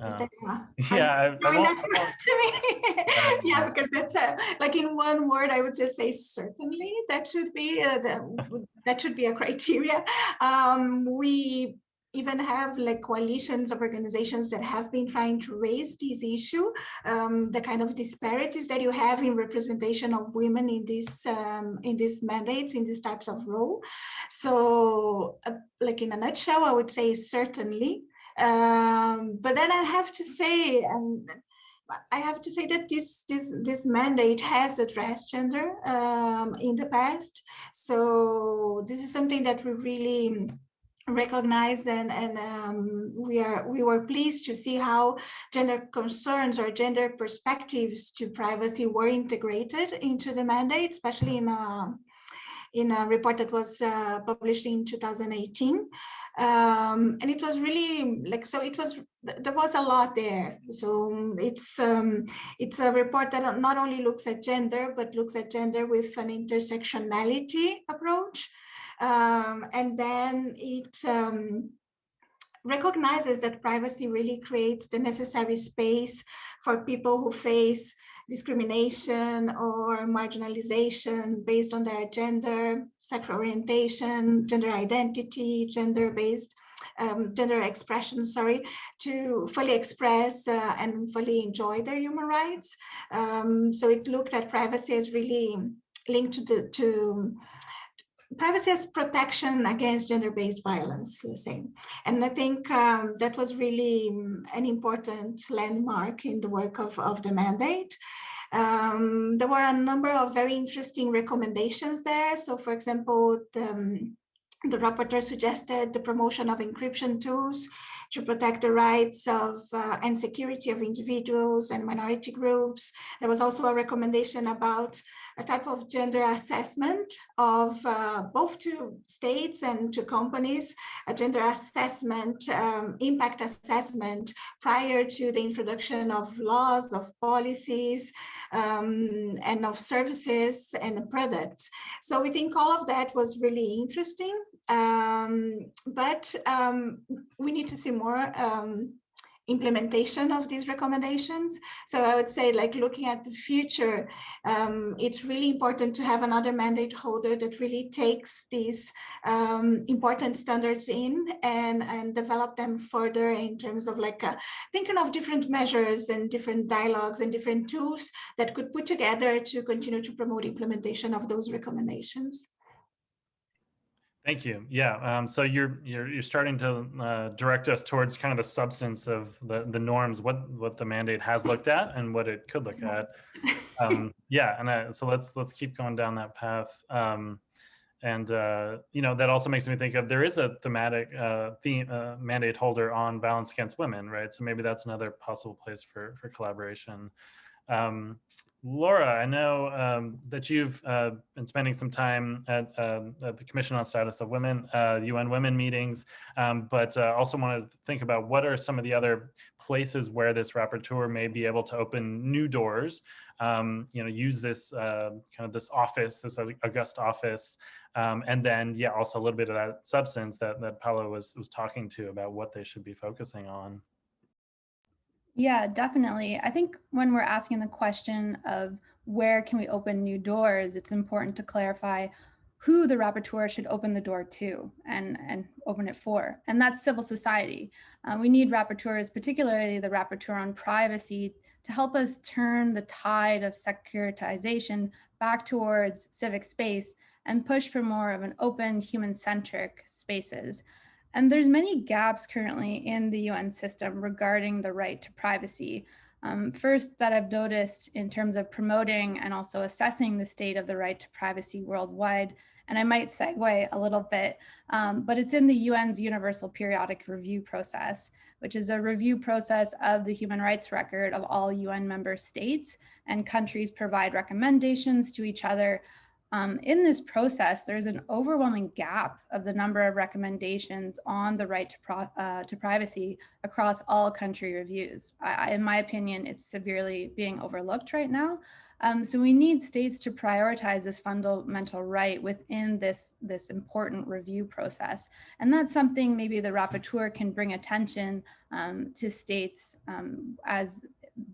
Um, yeah, I, I yeah, because that's a, like in one word, I would just say certainly that should be uh, the, that should be a criteria. Um, we even have like coalitions of organizations that have been trying to raise this issue, um, the kind of disparities that you have in representation of women in this um, in these mandates, in these types of role. So uh, like in a nutshell, I would say certainly. Um, but then I have to say, um, I have to say that this this this mandate has addressed gender um, in the past. So this is something that we really recognized and, and um, we are we were pleased to see how gender concerns or gender perspectives to privacy were integrated into the mandate, especially in a, in a report that was uh, published in 2018. Um, and it was really like, so it was, there was a lot there. So it's, um, it's a report that not only looks at gender, but looks at gender with an intersectionality approach. Um, and then it um, recognizes that privacy really creates the necessary space for people who face discrimination or marginalization based on their gender, sexual orientation, gender identity, gender-based um, gender expression, sorry, to fully express uh, and fully enjoy their human rights. Um, so it looked at privacy as really linked to, the, to privacy as protection against gender-based violence, let's say. And I think um, that was really um, an important landmark in the work of, of the mandate. Um, there were a number of very interesting recommendations there. So for example, the, um, the rapporteur suggested the promotion of encryption tools to protect the rights of uh, and security of individuals and minority groups. There was also a recommendation about a type of gender assessment of uh, both to states and to companies, a gender assessment, um, impact assessment prior to the introduction of laws, of policies, um, and of services and products. So we think all of that was really interesting, um, but um, we need to see more um, implementation of these recommendations. So I would say like looking at the future, um, it's really important to have another mandate holder that really takes these um, important standards in and, and develop them further in terms of like uh, thinking of different measures and different dialogues and different tools that could put together to continue to promote implementation of those recommendations. Thank you. Yeah. Um, so you're you're you're starting to uh, direct us towards kind of the substance of the the norms, what what the mandate has looked at and what it could look at. Um, yeah. And uh, so let's let's keep going down that path. Um, and uh, you know that also makes me think of there is a thematic uh, theme uh, mandate holder on violence against women, right? So maybe that's another possible place for for collaboration. Um, Laura, I know um, that you've uh, been spending some time at, uh, at, the Commission on Status of Women, uh, UN Women meetings, um, but uh, also want to think about what are some of the other places where this rapporteur may be able to open new doors, um, you know, use this uh, kind of this office, this august office, um, and then, yeah, also a little bit of that substance that, that Paolo was, was talking to about what they should be focusing on. Yeah, definitely. I think when we're asking the question of where can we open new doors, it's important to clarify who the rapporteur should open the door to and, and open it for. And that's civil society. Uh, we need rapporteurs, particularly the rapporteur on privacy, to help us turn the tide of securitization back towards civic space and push for more of an open human-centric spaces. And there's many gaps currently in the UN system regarding the right to privacy. Um, first, that I've noticed in terms of promoting and also assessing the state of the right to privacy worldwide. And I might segue a little bit, um, but it's in the UN's Universal Periodic Review process, which is a review process of the human rights record of all UN member states and countries provide recommendations to each other um, in this process, there's an overwhelming gap of the number of recommendations on the right to, uh, to privacy across all country reviews. I, in my opinion, it's severely being overlooked right now. Um, so we need states to prioritize this fundamental right within this, this important review process. And that's something maybe the rapporteur can bring attention um, to states um, as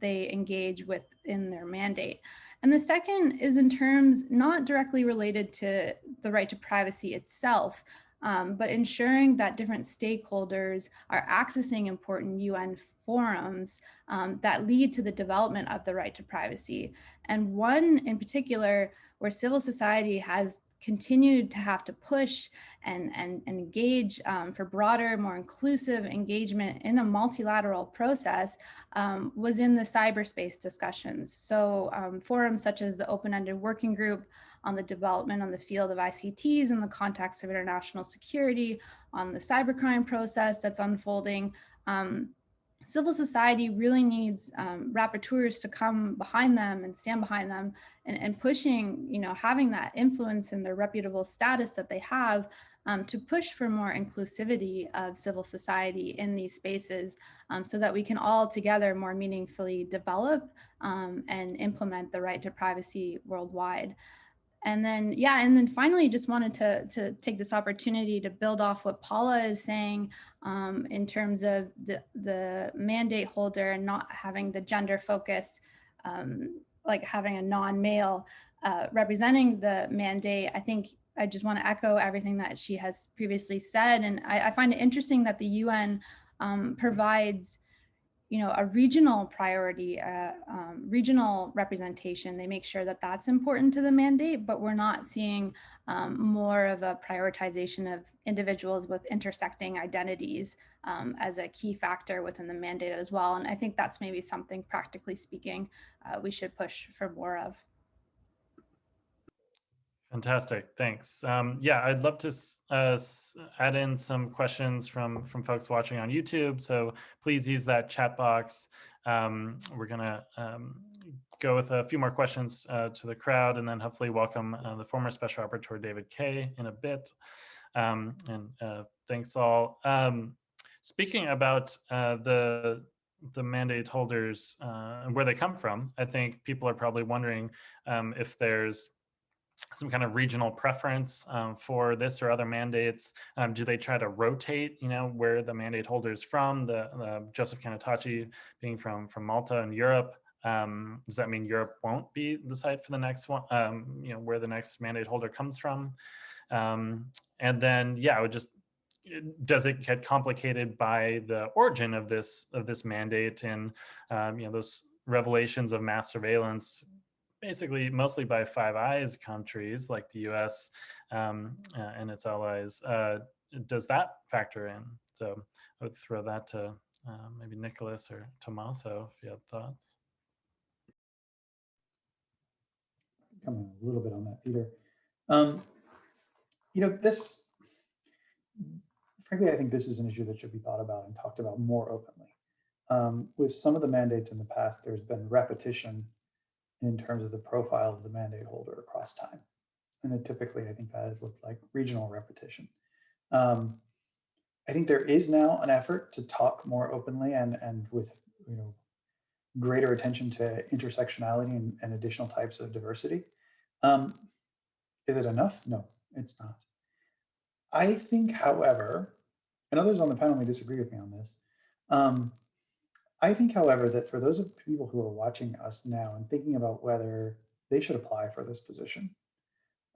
they engage with in their mandate. And the second is in terms not directly related to the right to privacy itself, um, but ensuring that different stakeholders are accessing important UN forums um, that lead to the development of the right to privacy. And one in particular where civil society has continued to have to push and, and, and engage um, for broader, more inclusive engagement in a multilateral process um, was in the cyberspace discussions. So um, forums such as the Open-Ended Working Group on the development on the field of ICTs in the context of international security, on the cybercrime process that's unfolding, um, civil society really needs um, rapporteurs to come behind them and stand behind them and, and, pushing, you know, having that influence and their reputable status that they have um, to push for more inclusivity of civil society in these spaces um, so that we can all together more meaningfully develop um, and implement the right to privacy worldwide. And then, yeah, and then finally, just wanted to, to take this opportunity to build off what Paula is saying um, in terms of the, the mandate holder and not having the gender focus, um, like having a non-male uh, representing the mandate. I think I just want to echo everything that she has previously said. And I, I find it interesting that the UN um, provides you know, a regional priority, uh, um, regional representation. They make sure that that's important to the mandate, but we're not seeing um, more of a prioritization of individuals with intersecting identities um, as a key factor within the mandate as well. And I think that's maybe something practically speaking, uh, we should push for more of. Fantastic, thanks. Um, yeah, I'd love to uh, add in some questions from from folks watching on YouTube. So please use that chat box. Um, we're gonna um, go with a few more questions uh, to the crowd and then hopefully welcome uh, the former Special Rapporteur David Kaye in a bit. Um, and uh, thanks all. Um, speaking about uh, the the mandate holders uh, and where they come from, I think people are probably wondering um, if there's some kind of regional preference um, for this or other mandates? Um, do they try to rotate, you know, where the mandate holder is from? The, the Joseph Cannataci being from from Malta and Europe. Um, does that mean Europe won't be the site for the next one? Um, you know, where the next mandate holder comes from? Um, and then, yeah, I would just does it get complicated by the origin of this of this mandate and um, you know those revelations of mass surveillance basically mostly by Five Eyes countries like the US um, uh, and its allies, uh, does that factor in? So I would throw that to uh, maybe Nicholas or Tommaso if you have thoughts. Comment a little bit on that, Peter. Um, you know, this, frankly, I think this is an issue that should be thought about and talked about more openly. Um, with some of the mandates in the past, there's been repetition in terms of the profile of the mandate holder across time. And typically, I think that has looked like regional repetition. Um, I think there is now an effort to talk more openly and, and with you know greater attention to intersectionality and, and additional types of diversity. Um, is it enough? No, it's not. I think, however, and others on the panel may disagree with me on this, um, I think, however, that for those of people who are watching us now and thinking about whether they should apply for this position,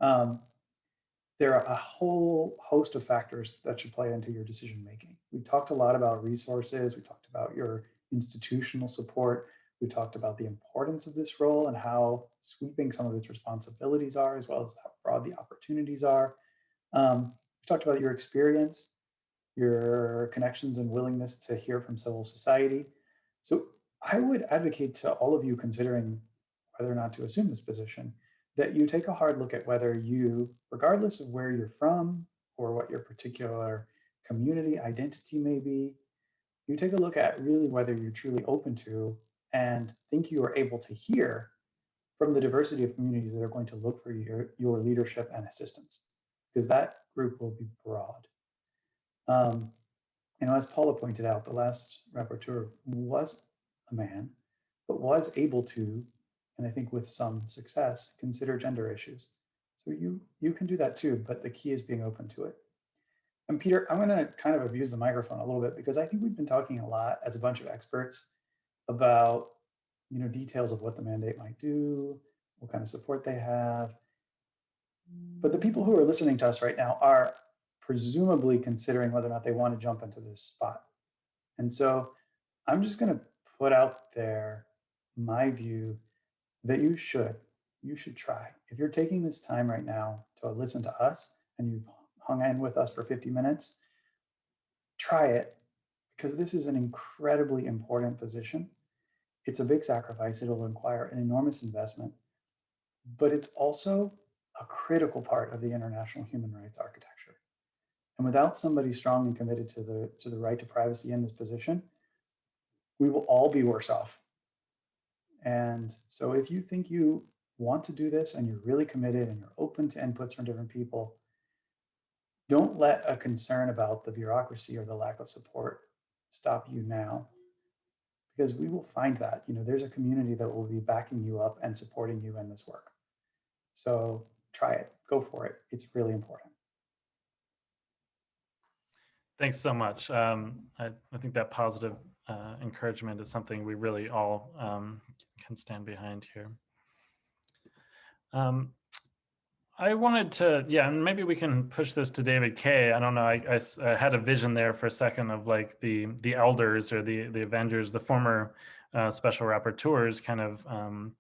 um, there are a whole host of factors that should play into your decision making. We talked a lot about resources. We talked about your institutional support. We talked about the importance of this role and how sweeping some of its responsibilities are, as well as how broad the opportunities are. Um, we talked about your experience, your connections and willingness to hear from civil society. So I would advocate to all of you considering whether or not to assume this position, that you take a hard look at whether you, regardless of where you're from or what your particular community identity may be, you take a look at really whether you're truly open to and think you are able to hear from the diversity of communities that are going to look for your, your leadership and assistance, because that group will be broad. Um, know, as Paula pointed out, the last rapporteur was a man, but was able to, and I think with some success, consider gender issues. So you, you can do that too, but the key is being open to it. And Peter, I'm going to kind of abuse the microphone a little bit because I think we've been talking a lot as a bunch of experts about, you know, details of what the mandate might do, what kind of support they have. But the people who are listening to us right now are presumably considering whether or not they want to jump into this spot. And so I'm just going to put out there my view that you should, you should try. If you're taking this time right now to listen to us and you've hung in with us for 50 minutes, try it because this is an incredibly important position. It's a big sacrifice. It'll require an enormous investment, but it's also a critical part of the international human rights architecture. And without somebody strong and committed to the, to the right to privacy in this position, we will all be worse off. And so if you think you want to do this and you're really committed and you're open to inputs from different people, don't let a concern about the bureaucracy or the lack of support stop you now because we will find that you know there's a community that will be backing you up and supporting you in this work. So try it. Go for it. It's really important Thanks so much. Um, I, I think that positive uh, encouragement is something we really all um, can stand behind here. Um, I wanted to, yeah, and maybe we can push this to David Kaye. I don't know. I, I, I, had a vision there for a second of like the the elders or the the Avengers, the former uh, special rapporteurs, kind of um,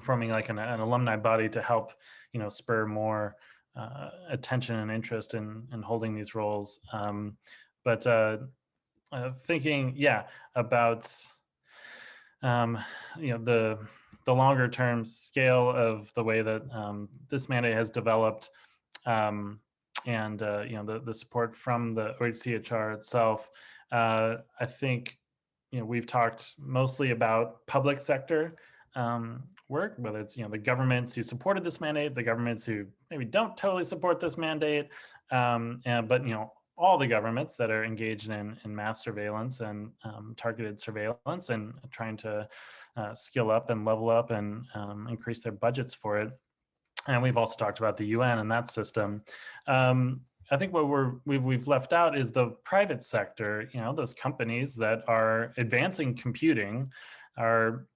forming like an, an, alumni body to help, you know, spur more uh, attention and interest in in holding these roles. Um, but uh, uh thinking, yeah, about um, you know the the longer term scale of the way that um, this mandate has developed um, and uh, you know the, the support from the OHCHR itself, uh, I think you know we've talked mostly about public sector um, work, whether it's you know the governments who supported this mandate, the governments who maybe don't totally support this mandate, um, and, but you know all the governments that are engaged in, in mass surveillance and um, targeted surveillance and trying to uh, skill up and level up and um, increase their budgets for it. And we've also talked about the UN and that system. Um, I think what we're we've, we've left out is the private sector, you know, those companies that are advancing computing, are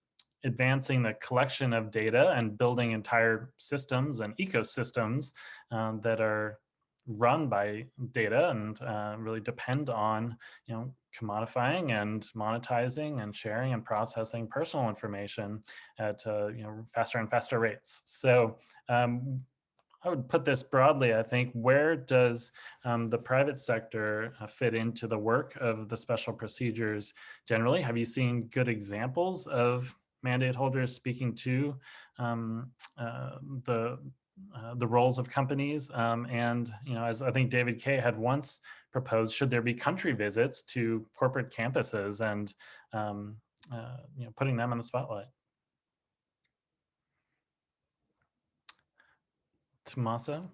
advancing the collection of data and building entire systems and ecosystems um, that are run by data and uh, really depend on, you know, commodifying and monetizing and sharing and processing personal information at, uh, you know, faster and faster rates. So um, I would put this broadly, I think, where does um, the private sector uh, fit into the work of the special procedures generally? Have you seen good examples of mandate holders speaking to um, uh, the uh, the roles of companies. Um, and, you know, as I think David Kaye had once proposed, should there be country visits to corporate campuses and, um, uh, you know, putting them in the spotlight? Tommaso?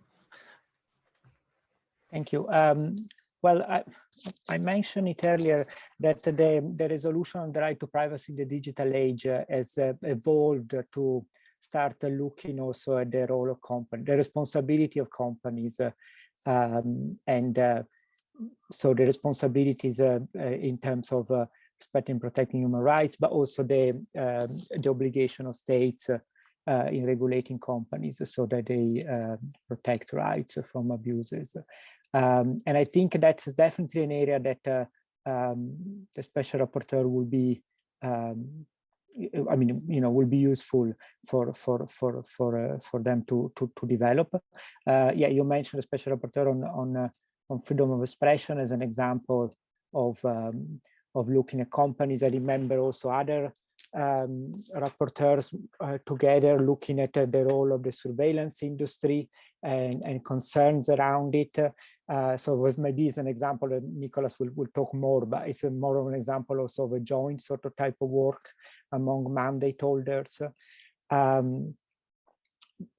Thank you. Um, well, I, I, mentioned it earlier that the, the resolution on the right to privacy in the digital age uh, has uh, evolved to start looking also at the role of company, the responsibility of companies, uh, um, and uh, so the responsibilities uh, in terms of uh, respecting protecting human rights, but also the um, the obligation of states in regulating companies so that they protect rights from abuses. Um, and I think that's definitely an area that um, the special rapporteur will be um, I mean, you know, will be useful for for for for uh, for them to to to develop. Uh, yeah, you mentioned a special rapporteur on on uh, on freedom of expression as an example of um, of looking at companies. I remember also other um, rapporteurs uh, together looking at uh, the role of the surveillance industry and, and concerns around it. Uh, so was maybe is an example, and Nicholas will, will talk more, but it's more of an example also of a joint sort of type of work among mandate holders. Um,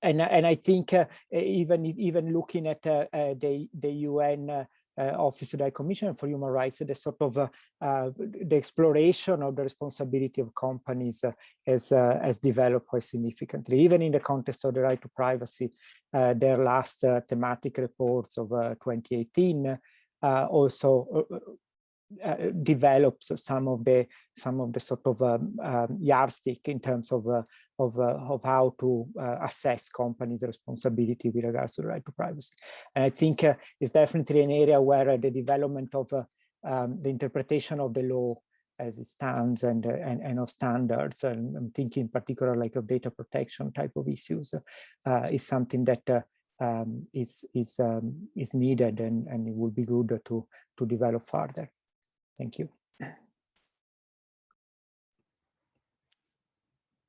and, and I think uh, even even looking at uh, uh the the UN uh, Eh, Office of the Commissioner for Human Rights, the sort of eh, the exploration of the responsibility of companies eh, has has developed quite significantly, even in the context of the right to privacy. their last thematic reports of 2018 also uh, develops some of the some of the sort of um, um, yardstick in terms of uh, of uh, of how to uh, assess companies' responsibility with regards to the right to privacy. And I think uh, it's definitely an area where the development of um, the interpretation of the law as it stands and, and, and of standards. And I'm thinking in particular like of data protection type of issues is something that um, is is um, is needed and, and it would be good to to develop further. Thank you.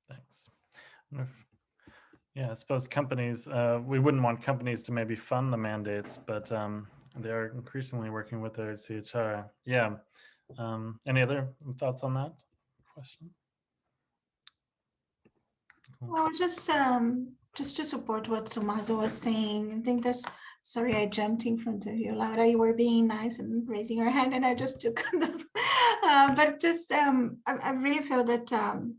Thanks. Yeah, I suppose companies, uh, we wouldn't want companies to maybe fund the mandates, but um, they are increasingly working with their CHR. Yeah. Um, any other thoughts on that question? Well, just um, just to support what Tommaso was saying, I think that's sorry I jumped in front of you, Laura. You were being nice and raising your hand, and I just took the. Uh, but just um, I, I really feel that um,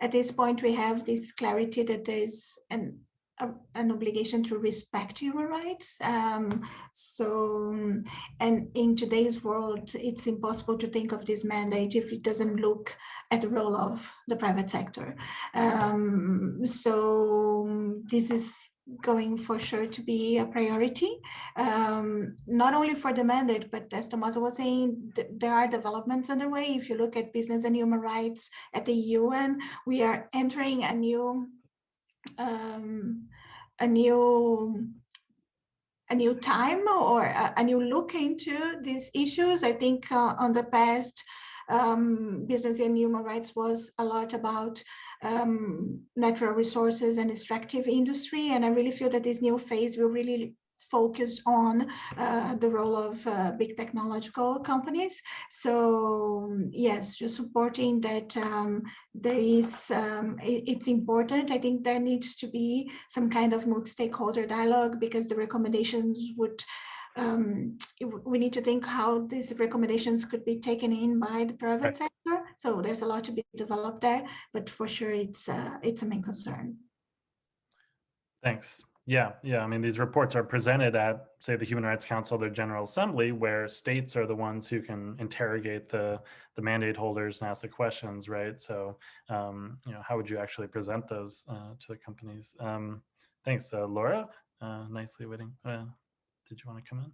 at this point we have this clarity that there is an a, an obligation to respect human rights. Um, so, and in today's world, it's impossible to think of this mandate if it doesn't look at the role of the private sector. Um, so this is going for sure to be a priority, um, not only for the mandate, but as Tommaso was saying, th there are developments underway. If you look at business and human rights at the UN, we are entering a new um, a new a new time or a, a, new look into these issues. I think uh, on the past, um, business and human rights was a lot about um, natural resources and extractive industry. And I really feel that this new phase will really focus on uh, the role of uh, big technological companies. So yes, just supporting that um, there is, um, it, it's important. I think there needs to be some kind of multi-stakeholder dialogue because the recommendations would um, we need to think how these recommendations could be taken in by the private right. sector. So there's a lot to be developed there, but for sure it's uh, it's a main concern. Thanks. Yeah, yeah. I mean, these reports are presented at, say, the Human Rights Council, their General Assembly, where states are the ones who can interrogate the the mandate holders and ask the questions, right? So, um, you know, how would you actually present those uh, to the companies? Um, thanks, uh, Laura. Uh, nicely waiting. Did you want to come in?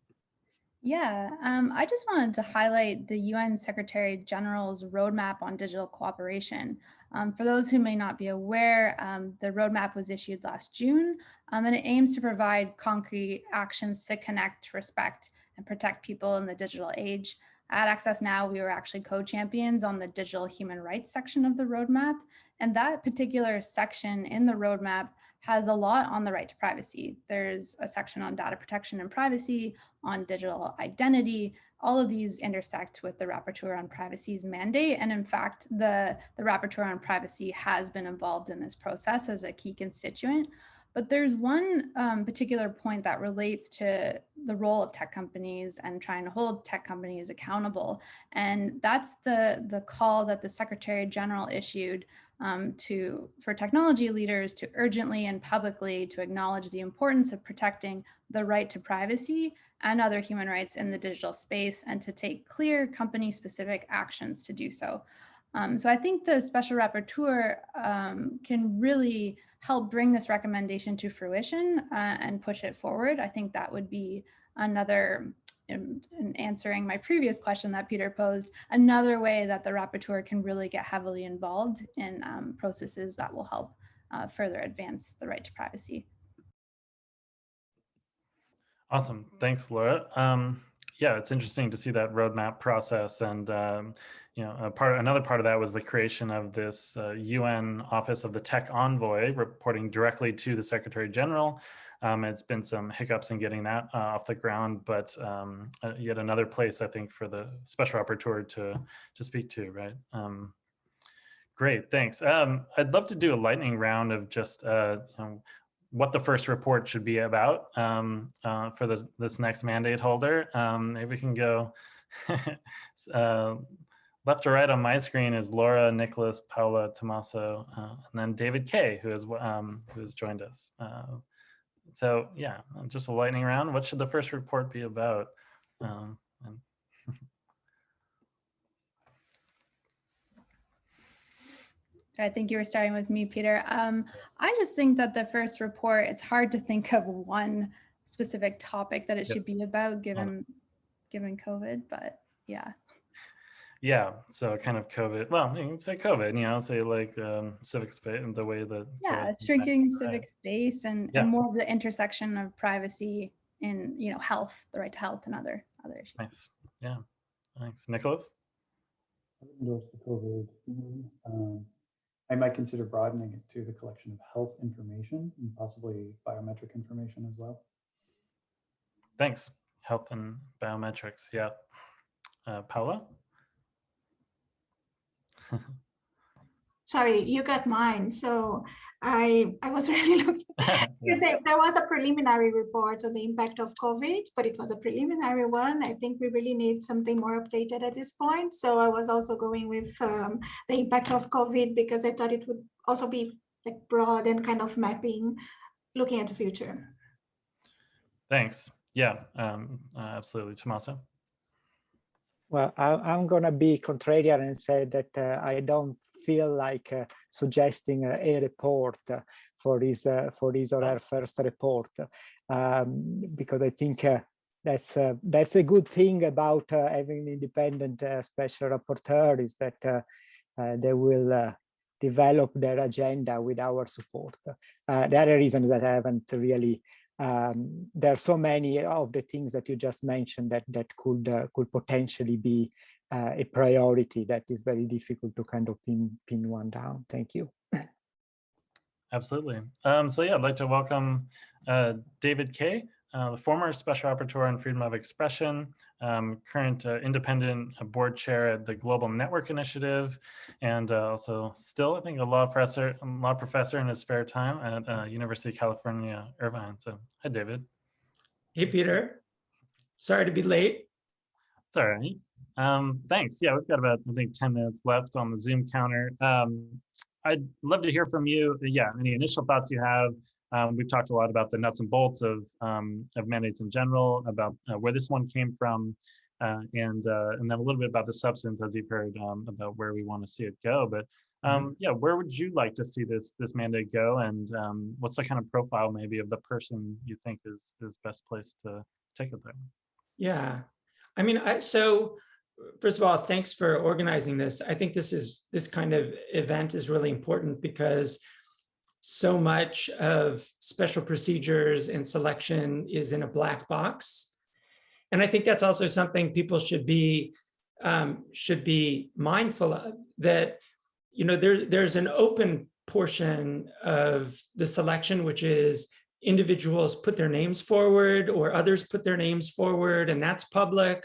Yeah, um, I just wanted to highlight the UN Secretary General's roadmap on digital cooperation. Um, for those who may not be aware, um, the roadmap was issued last June, um, and it aims to provide concrete actions to connect, respect, and protect people in the digital age. At Access Now, we were actually co-champions on the digital human rights section of the roadmap. And that particular section in the roadmap has a lot on the right to privacy. There's a section on data protection and privacy, on digital identity. All of these intersect with the Rapporteur on Privacy's mandate. And in fact, the, the Rapporteur on Privacy has been involved in this process as a key constituent. But there's one um, particular point that relates to the role of tech companies and trying to hold tech companies accountable. And that's the, the call that the Secretary General issued um, to for technology leaders to urgently and publicly to acknowledge the importance of protecting the right to privacy and other human rights in the digital space and to take clear company specific actions to do so. Um, so I think the special rapporteur um, can really help bring this recommendation to fruition uh, and push it forward. I think that would be another in, in, answering my previous question that Peter posed, another way that the rapporteur can really get heavily involved in um, processes that will help uh, further advance the right to privacy. Awesome. Thanks, Laura. Um, yeah, it's interesting to see that roadmap process and um, you know, part another part of that was the creation of this uh, UN Office of the Tech Envoy reporting directly to the Secretary General. Um, it's been some hiccups in getting that uh, off the ground, but um, uh, yet another place I think for the special rapporteur to to speak to, right? Um, great, thanks. Um, I'd love to do a lightning round of just uh, you know, what the first report should be about um, uh, for this, this next mandate holder. Um, maybe we can go uh, left to right on my screen is Laura, Nicholas, Paula, Tommaso, uh, and then David Kaye, who has um, who has joined us. Uh, so yeah, just a lightning round. What should the first report be about? Um, I think you were starting with me, Peter. Um, I just think that the first report, it's hard to think of one specific topic that it yep. should be about given given COVID, but yeah. Yeah, so kind of COVID. Well, you can say COVID. You know, say like um, civic space and the way that. Yeah, that- shrinking right. civic space and, Yeah. and more of the intersection of privacy and, you know, health, the right to health and other, other issues. Nice. Yeah. Thanks, Nicholas. I endorse the COVID. theme. Um, I might consider broadening it to the collection of health information and possibly biometric information as well. Thanks. Health and biometrics. Yeah. Uh, Paula. Sorry, you got mine. So I, I was really looking Because there, there was a preliminary report on the impact of COVID, but it was a preliminary one. I think we really need something more updated at this point. So I was also going with um, the impact of COVID because I thought it would also be like broad and kind of mapping, looking at the future. Thanks. Yeah. Um, uh, absolutely, Tommaso. Well, I, I'm going to be contrarian and say that uh, I don't feel like uh, suggesting a, a report uh, for his uh, for his or her first report, um, because I think uh, that's uh, that's a good thing about uh, having an independent uh, special rapporteur is that uh, uh, they will uh, develop their agenda with our support. Uh, the other reason that I haven't really um, there are so many of the things that you just mentioned that that could uh, could potentially be uh, a priority that is very difficult to kind of pin pin one down. Thank you. Absolutely. Um, so yeah, I'd like to welcome uh, David Kaye, uh, the former Special Rapporteur on Freedom of Expression, um, current uh, independent uh, board chair at the Global Network Initiative, and uh, also still, I think, a law professor, law professor in his spare time at uh, University of California, Irvine. So hi, David. Hey, Peter. Sorry to be late. It's all right. Um, thanks. Yeah, we've got about, I think, 10 minutes left on the Zoom counter. Um, I'd love to hear from you. Yeah, any initial thoughts you have. Um, we've talked a lot about the nuts and bolts of, um, of mandates in general, about uh, where this one came from, uh, and uh, and then a little bit about the substance, as you've heard, um, about where we want to see it go. But um, yeah, where would you like to see this this mandate go, and um, what's the kind of profile maybe of the person you think is is best placed to take it there? Yeah. I mean, I, so first of all, thanks for organizing this. I think this is this kind of event is really important because so much of special procedures and selection is in a black box. And I think that's also something people should be um, should be mindful of that, you know, there, there's an open portion of the selection, which is individuals put their names forward or others put their names forward and that's public.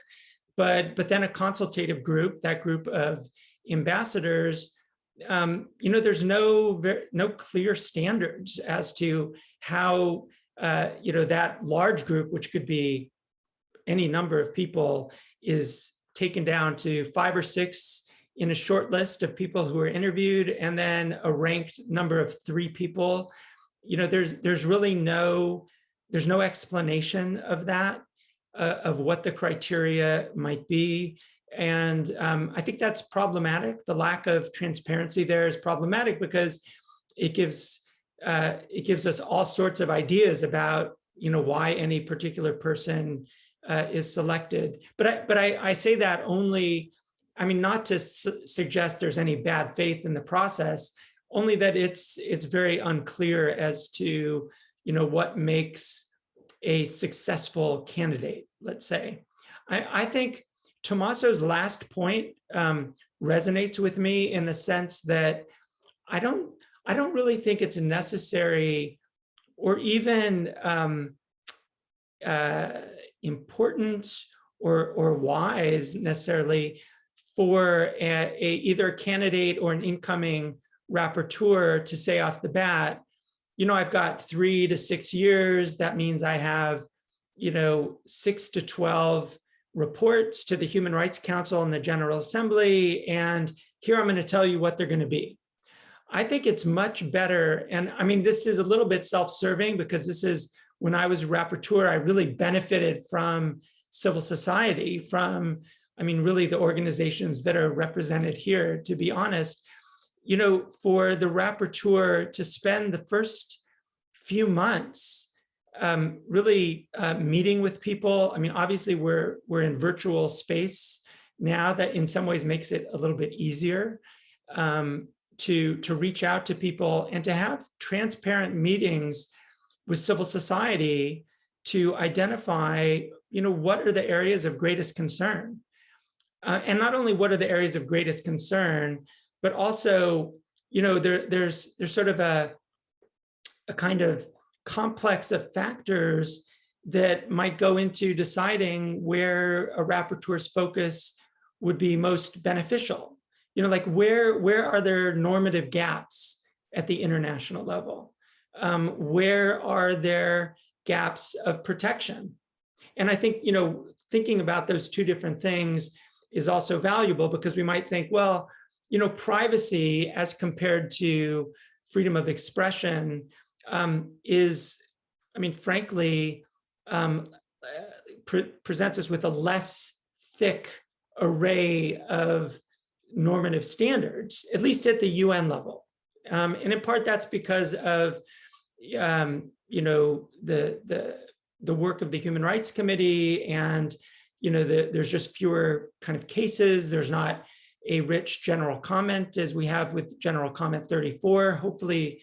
But, but then a consultative group, that group of ambassadors, um, you know, there's no, ver- no clear standards as to how, uh, you know, that large group, which could be any number of people, is taken down to five or six in a short list of people who are interviewed and then a ranked number of three people. You know there's there's really no there's no explanation of that uh, of what the criteria might be and um, i think that's problematic. The lack of transparency there is problematic because it gives uh, it gives us all sorts of ideas about you know why any particular person uh, is selected. But i but i i say that only i mean not to su suggest there's any bad faith in the process only that it's it's very unclear as to you know what makes a successful candidate let's say. I i think Tommaso's last point um, resonates with me in the sense that I don't I don't really think it's necessary or even um, uh, important or or wise necessarily for a, a either a candidate or an incoming rapporteur to say off the bat, you know, I've got three to six years. That means I have, you know, six to 12 reports to the Human Rights Council and the General Assembly. And here I'm going to tell you what they're going to be. I think it's much better. And I mean, this is a little bit self-serving because this is when I was rapporteur, I really benefited from civil society, from, I mean, really the organizations that are represented here, to be honest you know, for the rapporteur to spend the first few months um, really uh, meeting with people. I mean, obviously we're we're in virtual space now that in some ways makes it a little bit easier um, to, to reach out to people and to have transparent meetings with civil society to identify, you know, what are the areas of greatest concern? Uh, and not only what are the areas of greatest concern, but also, you know, there, there's, there's sort of a, a kind of complex of factors that might go into deciding where a rapporteur's focus would be most beneficial. You know, like where, where are there normative gaps at the international level? Um, where are there gaps of protection? And I think, you know, thinking about those two different things is also valuable because we might think, well, you know, privacy as compared to freedom of expression um, is, I mean, frankly, um, pre presents us with a less thick array of normative standards, at least at the UN level. Um, and in part, that's because of, um, you know, the, the, the work of the Human Rights Committee and, you know, the, there's just fewer kind of cases. There's not a rich general comment as we have with general comment 34. Hopefully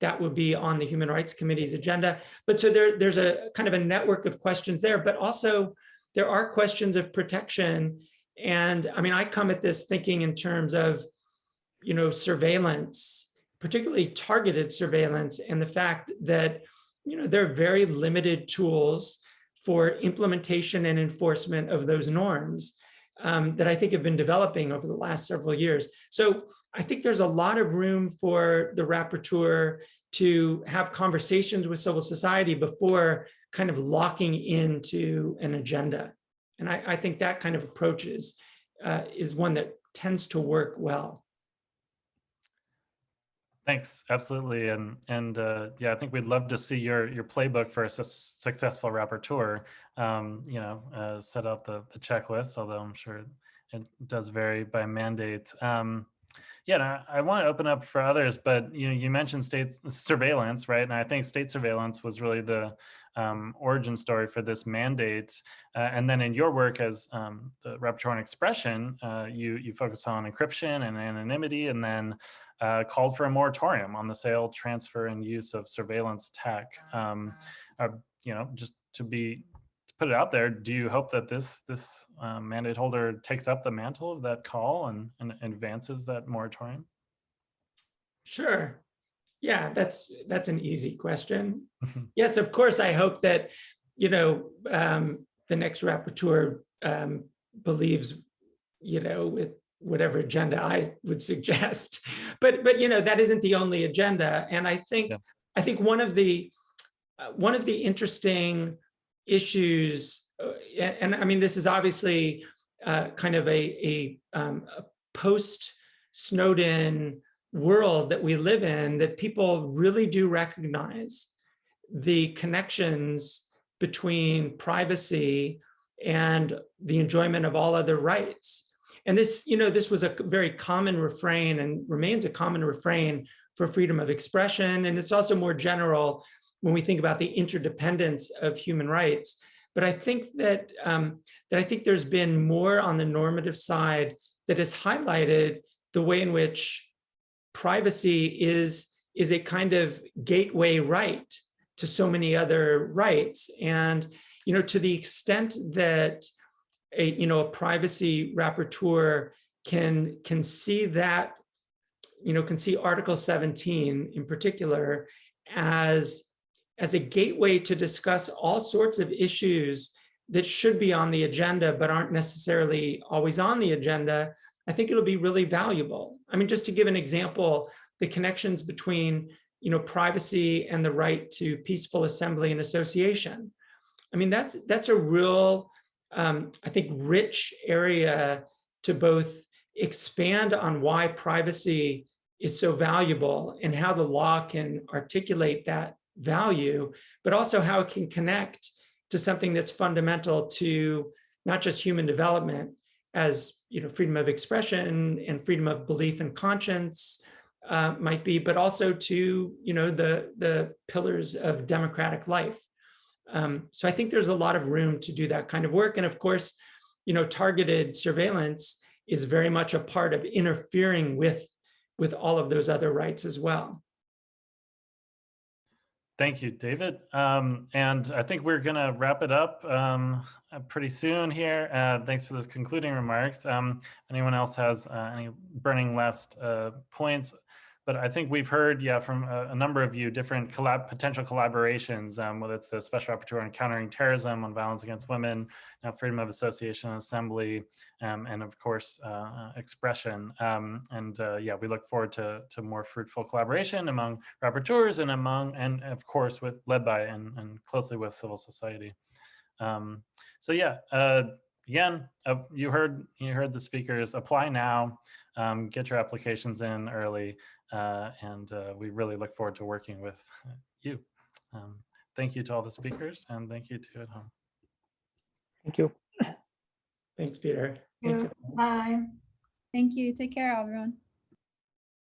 that would be on the Human Rights Committee's agenda. But so there, there's a kind of a network of questions there, but also there are questions of protection. And I mean, I come at this thinking in terms of, you know, surveillance, particularly targeted surveillance and the fact that, you know, there are very limited tools for implementation and enforcement of those norms um, that I think have been developing over the last several years. So I think there's a lot of room for the rapporteur to have conversations with civil society before kind of locking into an agenda. And I, I think that kind of approach is, uh, is one that tends to work well. Thanks, absolutely, and and uh, yeah, I think we'd love to see your your playbook for a su successful rapporteur. Um, you know, uh, set out the the checklist, although I'm sure it does vary by mandate. Um, yeah, I, I want to open up for others, but you know, you mentioned state surveillance, right? And I think state surveillance was really the um, origin story for this mandate. Uh, and then in your work as um, the rapporteur on expression, uh, you you focus on encryption and anonymity, and then uh, called for a moratorium on the sale, transfer, and use of surveillance tech. Um, uh, you know, just to be to put it out there, do you hope that this this uh, mandate holder takes up the mantle of that call and, and advances that moratorium? Sure. Yeah, that's that's an easy question. yes, of course, I hope that you know um, the next rapporteur um, believes you know with whatever agenda I would suggest. But but you know that isn't the only agenda, and I think yeah. I think one of the uh, one of the interesting issues, uh, and, and, I mean this is obviously uh, kind of a, a, um, a post Snowden world that we live in that people really do recognize the connections between privacy and the enjoyment of all other rights. And this, you know, this was a very common refrain and remains a common refrain for freedom of expression. And it's also more general when we think about the interdependence of human rights. But I think that, um, that I think there's been more on the normative side that has highlighted the way in which privacy is, is a kind of gateway right to so many other rights. And, you know, to the extent that a you know a privacy rapporteur can can see that you know can see article 17 in particular as as a gateway to discuss all sorts of issues that should be on the agenda but aren't necessarily always on the agenda. I think it'll be really valuable. I mean just to give an example the connections between you know privacy and the right to peaceful assembly and association. I mean that's that's a real um, I think, rich area to both expand on why privacy is so valuable and how the law can articulate that value, but also how it can connect to something that's fundamental to not just human development as you know freedom of expression and freedom of belief and conscience uh, might be, but also to you know the the pillars of democratic life. Um, so I think there's a lot of room to do that kind of work. And of course, you know, targeted surveillance is very much a part of interfering with, with all of those other rights as well. Thank you, David. Um, and I think we're going to wrap it up um, uh, pretty soon here. Uh, thanks for those concluding remarks. Um, anyone else has uh, any burning last uh, points? But I think we've heard, yeah, from a, a number of you, different collab potential collaborations, um, whether it's the Special Rapporteur on Countering Terrorism, on Violence Against Women, now Freedom of Association and Assembly, um, and of course, uh, expression. Um, and uh, yeah, we look forward to, to more fruitful collaboration among rapporteurs and among, and of course, with led by and, and closely with civil society. Um, so yeah, uh, again, uh, you heard you heard the speakers. Apply now, um, get your applications in early, uh, and uh, we really look forward to working with you. Um, thank you to all the speakers, and thank you to at home. Thank you. Thanks, Peter. Yeah. Thanks. Bye. Thank you. Take care, everyone.